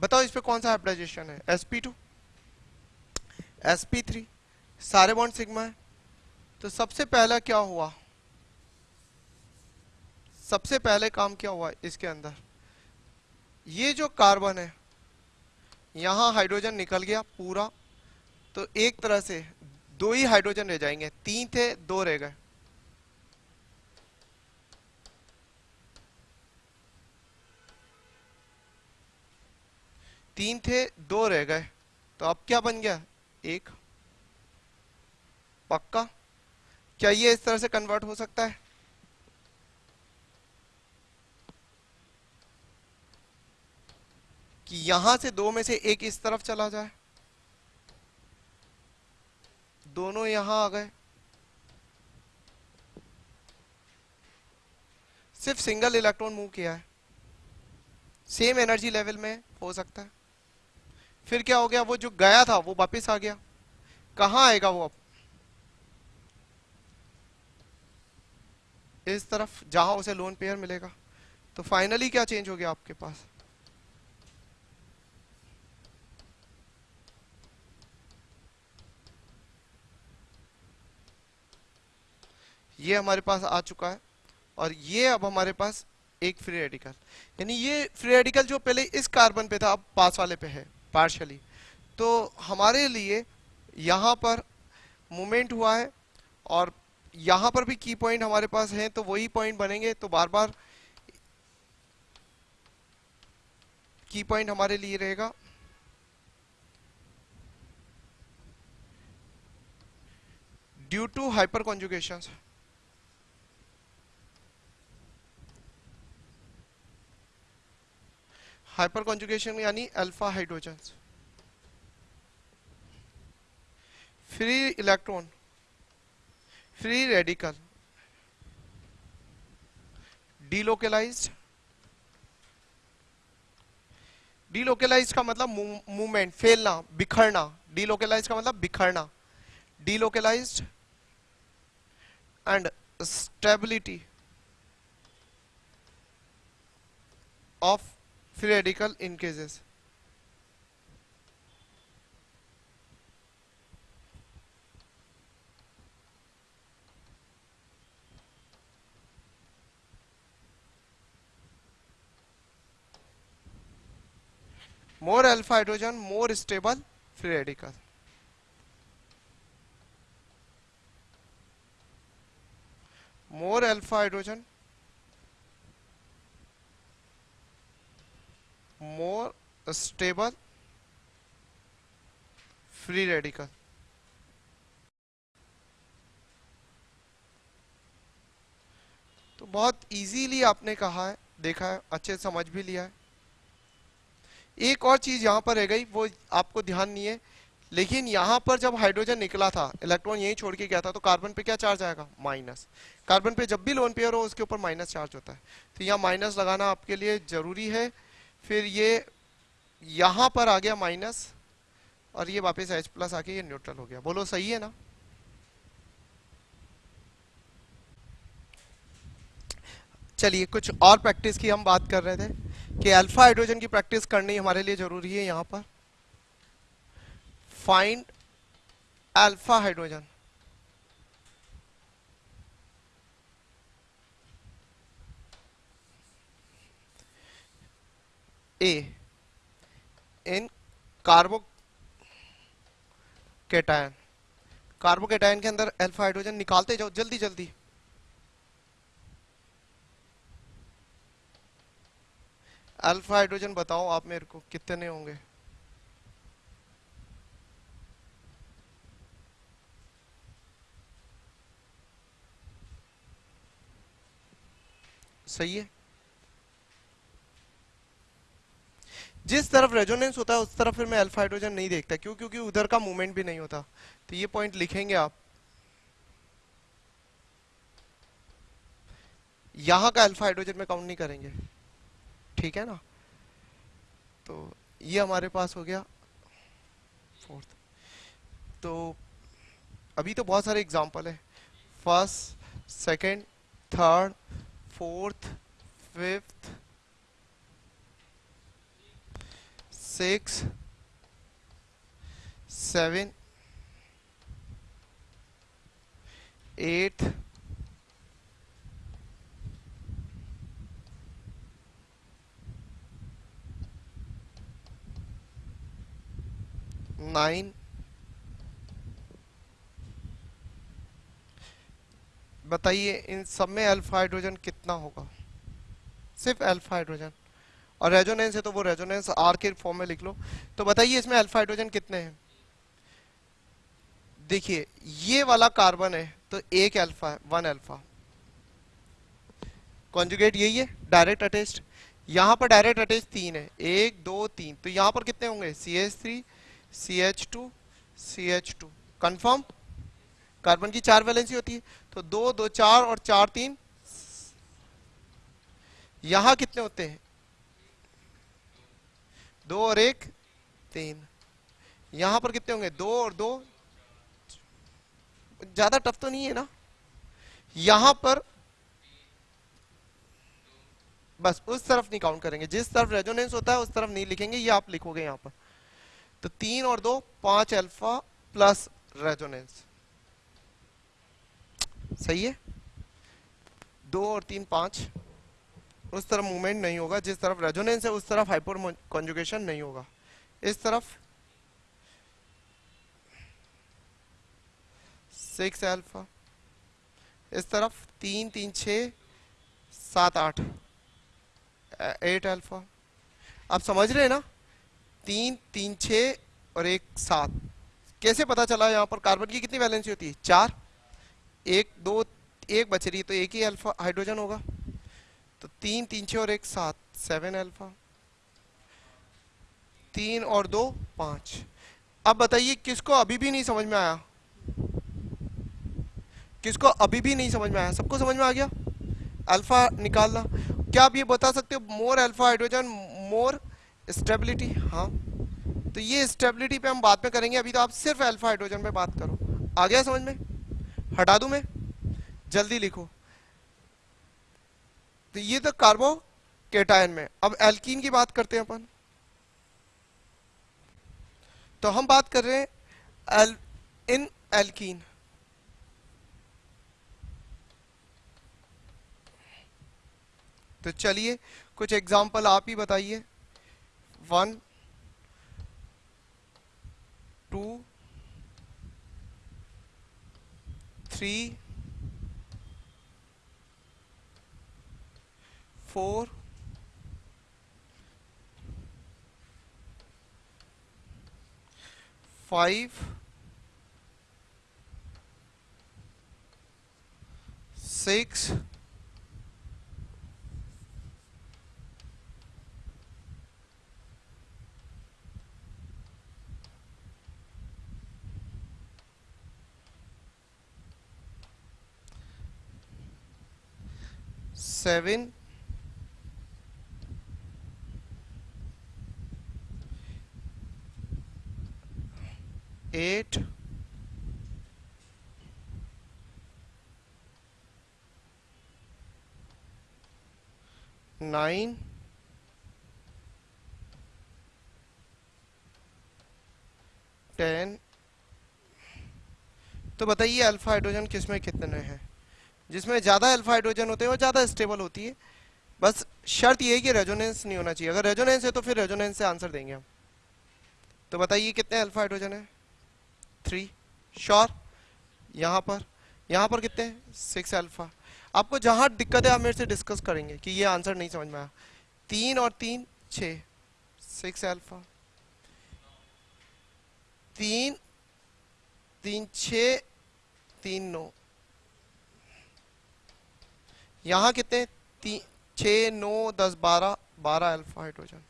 बताओ, इस पे कौन सा हाइब्रिडाइजेशन है? Sp2 sp3 सारे बॉन्ड सिग्मा है? तो सबसे पहला क्या हुआ? सबसे पहले काम क्या हुआ इसके अंदर? ये जो कार्बन है, यहाँ हाइड्रोजन निकल गया पूरा। तो एक तरह से दो ही हाइड्रोजन रह जाएँगे। तीन थे, दो रह गए। तीन थे, दो रह गए। तो अब क्या बन गया? एक। पक्का? क्या ये इस तरह से कन्वर्ट हो सकता है? कि यहाँ से दो में से एक इस तरफ़ चला जाए। दोनों यहाँ आ गए। सिर्फ़ सिंगल इलेक्ट्रॉन मूव किया है। सेम एनर्जी लेवल में हो सकता है। फिर क्या हो गया? वो जो गया था, वो वापस आ गया। कहाँ आएगा वो अब? इस तरफ़, जहाँ उसे लोन पेयर मिलेगा। तो फाइनली क्या चेंज हो गया आपके पास? ये हमारे पास आ चुका है और ये अब हमारे पास एक फ्री रेडिकल यानी ये फ्री रेडिकल जो पहले इस कार्बन पे था, अब पास वाले पे है पार्शली तो हमारे लिए यहाँ पर मूवमेंट हुआ है और यहाँ पर भी की पॉइंट हमारे पास है तो वही पॉइंट बनेंगे। तो बार बार की पॉइंट हमारे लिए रहेगा। Due to hyperconjugation hyperconjugation यानी alpha hydrogen free electron free radical delocalized delocalize का मतलब मूवमेंट फैलना, बिखरना। डीलोकेलाइज का मतलब बिखरना। Delocalized and stability of free radical in cases. More alpha hydrogen more stable free radical more alpha hydrogen more stable, free radical. तो बहुत इजीली आपने कहा है, देखा है, अच्छे समझ भी लिया है। एक और चीज़ यहाँ पर रह गई, वो आपको ध्यान नहीं है। लेकिन यहाँ पर जब हाइड्रोजन निकला था इलेक्ट्रॉन यहीं छोड़ के गया था तो कार्बन पे क्या चार्ज आएगा? माइनस कार्बन पे जब भी लोन पेयर हो, उसके ऊपर माइनस चार्ज होता है। तो यहाँ माइनस लगाना आपके लिए ज़रूरी है। फिर ये यहाँ पर आ गया माइनस और ये वापस एच प्लस आके ये न्यूट्रल हो गया। बोलो, सही है ना? चलिए, कुछ और प्रैक्टिस की हम बात कर रहे थे कि अल्फ़ा हाइड्रोजन की प्रैक्टिस करनी हमारे लिए ज़रूरी है यहाँ पर। Find alpha hydrogen a in carbocation carbocation के अंदर अल्फ़ा हाइड्रोजन निकालते जाओ, जल्दी जल्दी। अल्फ़ा हाइड्रोजन बताओ आप मेरे को, कितने होंगे? सही है? जिस तरफ़ रेजोनेंस होता है, उस तरफ़ फिर मैं अल्फ़ा हाइड्रोजन नहीं देखता। क्यों? क्योंकि उधर का मूवमेंट भी नहीं होता। तो ये पॉइंट लिखेंगे आप। यहाँ का अल्फ़ा हाइड्रोजन में काउंट नहीं करेंगे। ठीक है ना? तो ये हमारे पास हो गया। फोर्थ तो अभी तो बहुत सारे एग्जांपल है। First second third fourth fifth six, seven, eight, nine बताइए इन सब में अल्फ़ा हाइड्रोजन कितना होगा? सिर्फ़ अल्फ़ा हाइड्रोजन और रेजोनेंस है तो वो रेजोनेंस आर के फॉर्म में लिख लो। तो बताइए, इसमें अल्फ़ा हाइड्रोजन कितने हैं? देखिए, ये वाला कार्बन है तो एक अल्फ़ा है वन अल्फ़ा कॉन्जुगेट यही है डायरेक्ट अटेस्ट यहाँ पर डायरेक्ट अटैच तीन है, एक, दो, तीन। तो यहाँ पर कितने होंगे? C H three C H two C H two confirm carbon की चार वैलेंसी होती है तो दो दो, चार और चार, तीन। यहाँ कितने होते हैं? दो और एक, तीन। यहाँ पर कितने होंगे? दो और दो। ज़्यादा टफ तो नहीं है ना? यहाँ पर बस उस तरफ़ नहीं काउंट करेंगे। जिस तरफ़ रेजोनेंस होता है, उस तरफ़ नहीं लिखेंगे। ये आप लिखोगे यहाँ पर। तो तीन और दो, पाँच अल्फ़ा प्लस रेजोनेंस सही है? दो और तीन, पाँच। उस तरफ़ मूवमेंट नहीं होगा, जिस तरफ़ रेजोनेंस है, उस तरफ़ हाइपर कॉन्जुगेशन नहीं होगा। इस तरफ़ सिक्स अल्फ़ा इस तरफ़ तीन तीन छ सात, आठ एट अल्फ़ा आप समझ रहे हैं ना? तीन तीन छ और एक, सात। कैसे पता चला यहाँ पर? कार्बन की कितनी वैलेंसी होती है? चार। एक, दो, एक बच रही है तो एक ही अल्फ़ा हाइड्रोजन होगा। तो तीन तीन छः और एक सात सेवन अल्फ़ा तीन और दो, पाँच। अब बताइए, किसको अभी भी नहीं समझ में आया? किसको अभी भी नहीं समझ में आया? सबको समझ में आ गया? अल्फ़ा निकालना। क्या आप ये बता सकते हो more alpha hydrogen more stability हाँ। तो ये स्टेबिलिटी पे हम बात में करेंगे, अभी तो आप सिर्फ़ अल्फ़ा हाइड्रोजन पे बात करो। आ गया समझ में? हटा दू मैं? जल्दी लिखो। तो ये तो कार्बो केटायन में। अब एल्कीन की बात करते हैं अपन। तो हम बात कर रहे हैं एल, इन एल्कीन। तो चलिए कुछ एग्ज़ाम्पल आप ही बताइए। One two three four five six seven. Eight. Nine. Ten तो बताइए अल्फ़ा हाइड्रोजन किसमें कितने हैं? जिसमें ज़्यादा अल्फ़ा हाइड्रोजन होते हैं वो ज़्यादा स्टेबल होती है। बस शर्त ये है कि रेजोनेंस नहीं होना चाहिए। अगर रेजोनेंस है तो फिर रेजोनेंस से आंसर देंगे हम। तो बताइए कितने अल्फ़ा हाइड्रोजन है? थ्री श्योर यहाँ पर. यहाँ पर कितने? सिक्स अल्फ़ा आपको जहाँ दिक्कत है, आप मेरे से डिस्कस करेंगे कि ये आंसर नहीं समझ में आया. तीन और तीन, छ. सिक्स अल्फ़ा तीन तीन छ, तीन नौ. यहाँ कितने? छ, नौ, दस, बारह बारह अल्फ़ा हाइड्रोजन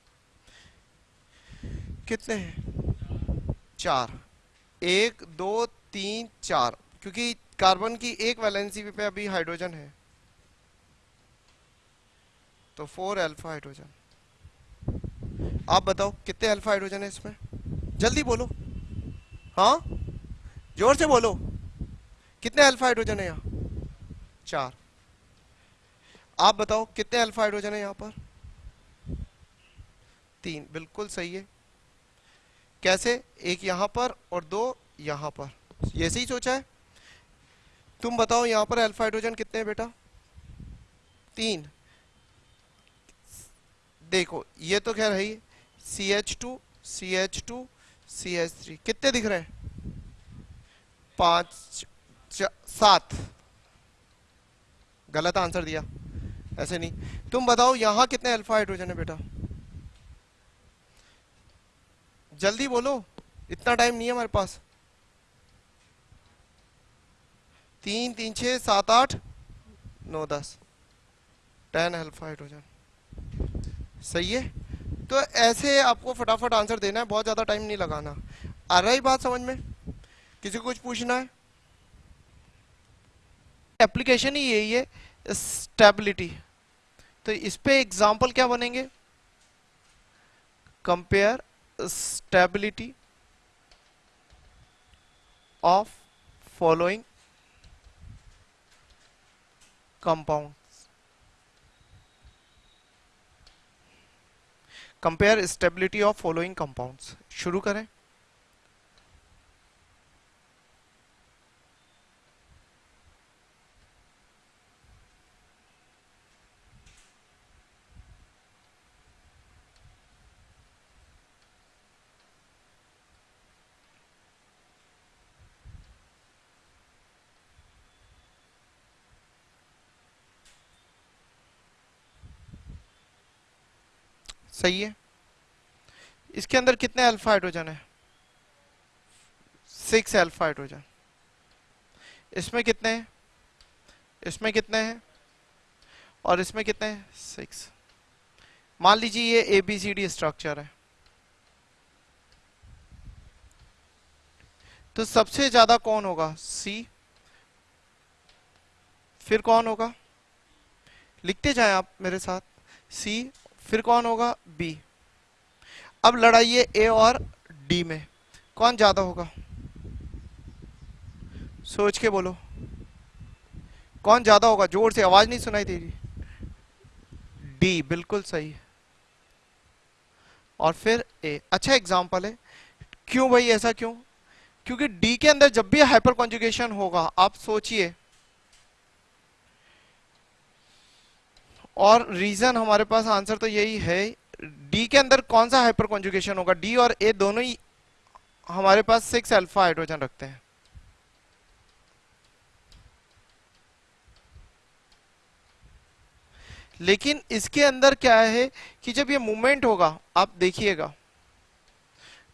कितने हैं? चार. एक, दो, तीन, चार। क्योंकि कार्बन की एक वैलेंसी पे अभी हाइड्रोजन है। तो फोर अल्फ़ा हाइड्रोजन आप बताओ, कितने अल्फ़ा हाइड्रोजन है इसमें? जल्दी बोलो। हाँ? ज़ोर से बोलो। कितने अल्फ़ा हाइड्रोजन है यहाँ? चार। आप बताओ, कितने अल्फ़ा हाइड्रोजन है यहाँ पर? तीन। बिल्कुल सही है। कैसे? एक यहाँ पर और दो यहाँ पर। ये सही सोचा है? तुम बताओ यहाँ पर अल्फ़ा हाइड्रोजन कितने हैं बेटा? तीन। देखो, ये तो खैर है C H two C H two C H three कितने दिख रहे हैं? पाँच सात। गलत आंसर दिया। ऐसे नहीं। तुम बताओ यहाँ कितने अल्फ़ा हाइड्रोजन है बेटा? जल्दी बोलो। इतना टाइम नहीं है हमारे पास। तीन तीन छः सात, आठ, नौ, दस। टेन अल्फ़ा हाइड्रोजन सही है? तो ऐसे आपको फटाफट आंसर देना है, बहुत ज़्यादा टाइम नहीं लगाना। आ रहा बात समझ में? किसी को कुछ पूछना है? एप्लीकेशन ही यही है स्टेबिलिटी तो इस पे एग्जांपल क्या बनेंगे? Compare stability of following compound compare stability of following compounds शुरू करें। सही है? इसके अंदर कितने अल्फ़ा हाइड्रोजन है? सिक्स अल्फ़ा हाइड्रोजन इसमें कितने हैं? इसमें कितने हैं? और इसमें कितने हैं? सिक्स मान लीजिए ये A B C D structure है। तो सबसे ज़्यादा कौन होगा? सी फिर कौन होगा? लिखते जाएँ आप मेरे साथ। सी फिर कौन होगा? बी अब लड़ाई है ए और डी में। कौन ज़्यादा होगा? सोच के बोलो। कौन ज़्यादा होगा? ज़ोर से आवाज़ नहीं सुनाई दे रही। डी बिल्कुल सही। है और फिर ए अच्छा एग्जांपल है। क्यों भाई ऐसा क्यों? क्योंकि डी के अंदर जब भी हाइपर कॉन्जुगेशन होगा, आप सोचिए। और रीजन हमारे पास आंसर तो यही है डी के अंदर कौन सा हाइपर कॉन्जुगेशन होगा? डी और ए दोनों ही हमारे पास सिक्स अल्फ़ा हाइड्रोजन रखते हैं। लेकिन इसके अंदर क्या है कि जब ये मूवमेंट होगा, आप देखिएगा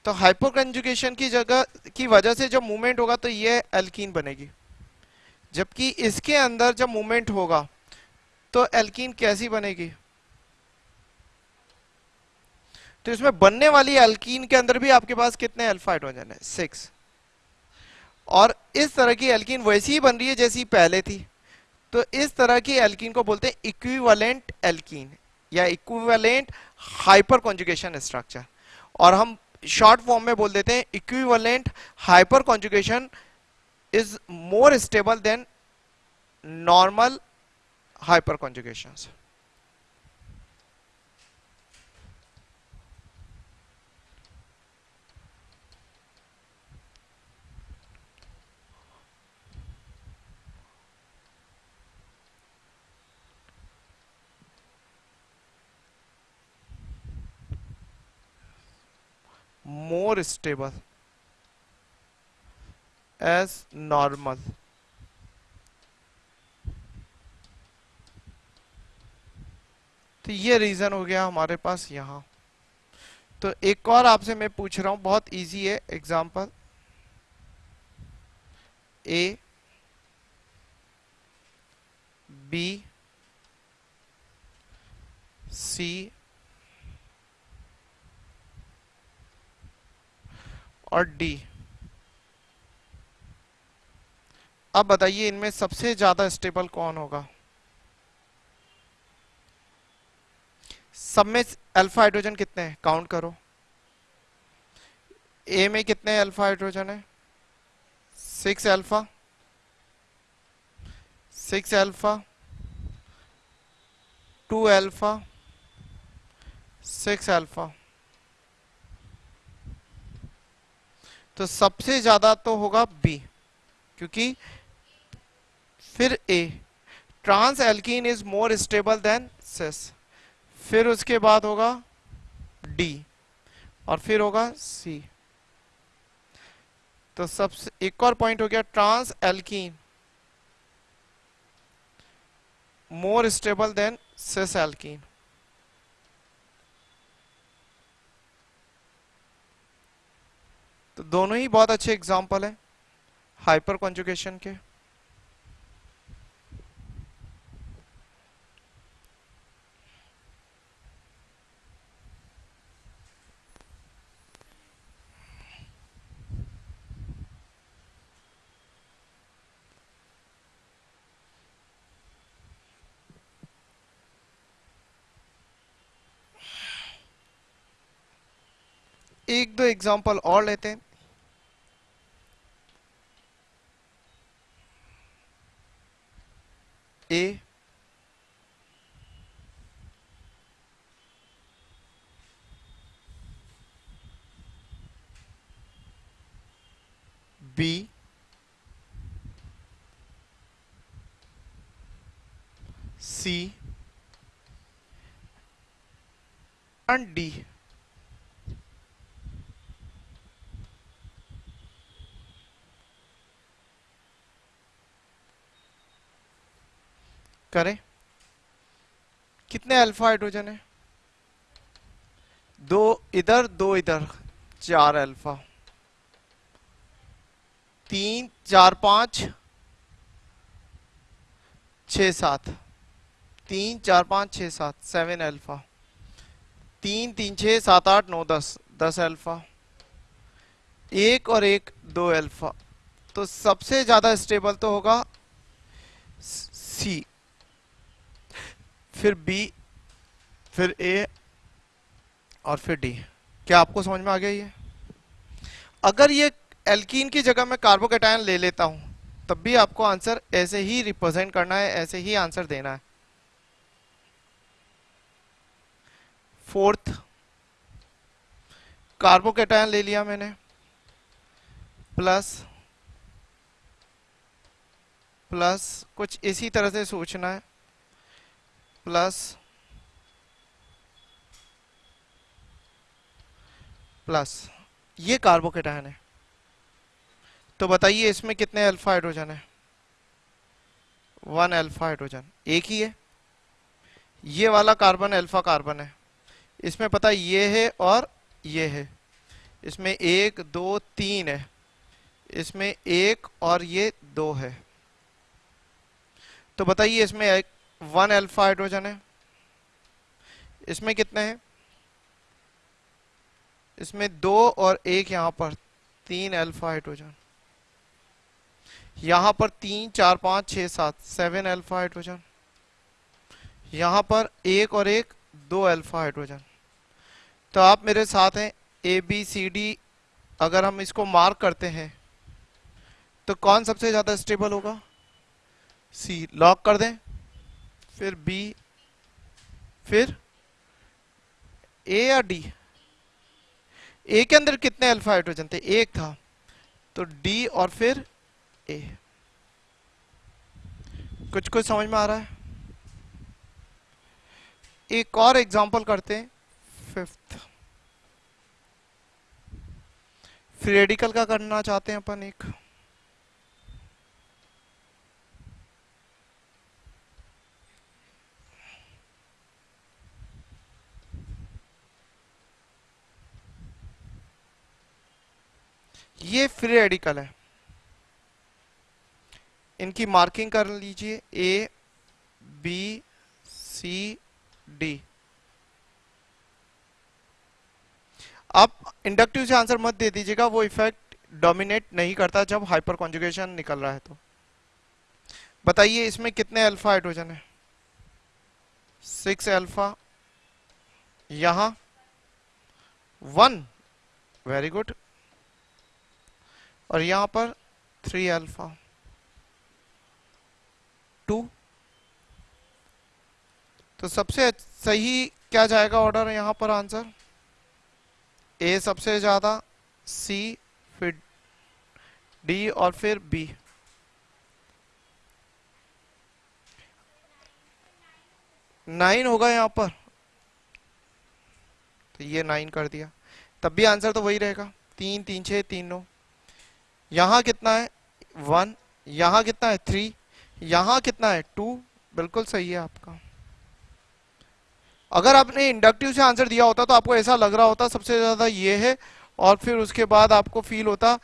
तो हाइपोकंजुगेशन की जगह, की वजह से जब मूवमेंट होगा तो ये एल्कीन बनेगी। जबकि इसके अंदर जब मूवमेंट होगा तो एल्कीन कैसी बनेगी? तो इसमें बनने वाली एल्कीन के अंदर भी आपके पास कितने अल्फ़ा हाइड्रोजन है? सिक्स और इस तरह की एल्कीन वैसी ही बन रही है जैसी पहले थी। तो इस तरह की एल्कीन को बोलते हैं इक्विवेलेंट एल्कीन या इक्विवेलेंट हाइपर कॉन्जुगेशन स्ट्रक्चर और हम शॉर्ट फॉर्म में बोल देते हैं equivalent hyperconjugation is more stable than normal hyperconjugations. more stable as normal तो ये रीजन हो गया हमारे पास यहाँ। तो एक और आपसे मैं पूछ रहा हूँ, बहुत इजी है एग्जांपल ए बी सी और डी अब बताइए इनमें सबसे ज़्यादा स्टेबल कौन होगा? सब में अल्फ़ा हाइड्रोजन कितने हैं? काउंट करो। ए में कितने अल्फ़ा हाइड्रोजन है? Six alpha six alpha two alpha six alpha तो सबसे ज़्यादा तो होगा बी क्योंकि फिर A trans alkene is more stable than cis फिर उसके बाद होगा डी और फिर होगा सी तो सबसे एक और पॉइंट हो गया trans alkene more stable than cis alkene तो दोनों ही बहुत अच्छे एग्ज़ाम्पल है हाइपर कॉन्जुकेशन के। एक दो एग्जांपल और लेते हैं। A B C and D करें। कितने अल्फ़ा हाइड्रोजन है? दो इधर दो इधर, चार अल्फ़ा तीन, चार, पाँच, छ, सात। तीन, चार, पाँच, छ, सात सेवन अल्फ़ा तीन तीन, छ, सात, आठ, नौ, दस दस अल्फ़ा एक और एक, दो अल्फ़ा तो सबसे ज़्यादा स्टेबल तो होगा सी फिर बी फिर ए और फिर डी क्या आपको समझ में आ गया ये? अगर ये एल्कीन की जगह मैं कार्बोकेटायन ले लेता हूँ, तब भी आपको आंसर ऐसे ही रिप्रेजेंट करना है, ऐसे ही आंसर देना है। फोर्थ कार्बोकेटायन ले लिया मैंने। प्लस प्लस कुछ इसी तरह से सोचना है। Plus plus. ये कार्बोकेटायन है। तो बताइए इसमें कितने अल्फ़ा हाइड्रोजन है? वन अल्फ़ा हाइड्रोजन एक ही है। ये वाला कार्बन अल्फ़ा कार्बन है। इसमें पता ये है और ये है। इसमें एक, दो, तीन है। इसमें एक और ये दो है। तो बताइए इसमें एक वन अल्फ़ा हाइड्रोजन है। इसमें कितने हैं? इसमें दो और एक यहाँ पर, तीन अल्फ़ा हाइड्रोजन। यहाँ पर तीन, चार, पाँच, छह, सात, सेवन अल्फ़ा हाइड्रोजन। यहाँ पर एक और एक, दो अल्फ़ा हाइड्रोजन। तो आप मेरे साथ हैं ए बी सी डी अगर हम इसको मार्क करते हैं तो कौन सबसे ज़्यादा स्टेबल होगा? सी लॉक कर दें। फिर बी फिर ए या डी ए के अंदर कितने अल्फ़ा हाइड्रोजन थे? एक था। तो डी और फिर ए कुछ कुछ समझ में आ रहा है? एक और एग्जांपल करते हैं। फिफ्थ फ्री रेडिकल का करना चाहते हैं अपन एक। ये फ्री रेडिकल है। इनकी मार्किंग कर लीजिए। ए बी सी डी आप इंडक्टिव से आंसर मत दे दीजिएगा। वो इफ़ेक्ट डोमिनेट नहीं करता जब हाइपर कॉन्जुगेशन निकल रहा है तो। बताइए इसमें कितने अल्फ़ा हाइड्रोजन है? सिक्स अल्फ़ा यहाँ। वन वेरी गुड और यहाँ पर थ्री अल्फ़ा टू तो सबसे सही क्या जाएगा ऑर्डर यहाँ पर आंसर ए सबसे ज़्यादा सी फिर डी और फिर बी नाइन होगा यहाँ पर। तो ये नाइन कर दिया। तब भी आंसर तो वही रहेगा। तीन तीन, छह, तीन, नौ। यहाँ कितना है? वन यहाँ कितना है? थ्री यहाँ कितना है? टू बिल्कुल सही है आपका। अगर आपने इंडक्टिव से आंसर दिया होता तो आपको ऐसा लग रहा होता, सबसे ज़्यादा ये है और फिर उसके बाद आपको फील होता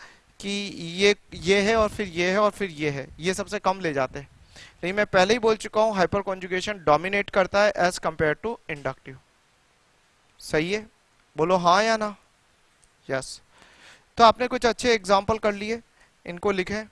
कि ये ये है और फिर ये है और फिर ये है। ये सबसे कम ले जाते हैं। लेकिन मैं पहले ही बोल चुका हूँ हाइपर कॉन्जुगेशन डोमिनेट करता है एज कंपेयर टू इंडक्टिव सही है? बोलो हाँ या ना? Yes yes. तो आपने कुछ अच्छे एग्ज़ाम्पल कर लिए इनको लिखे।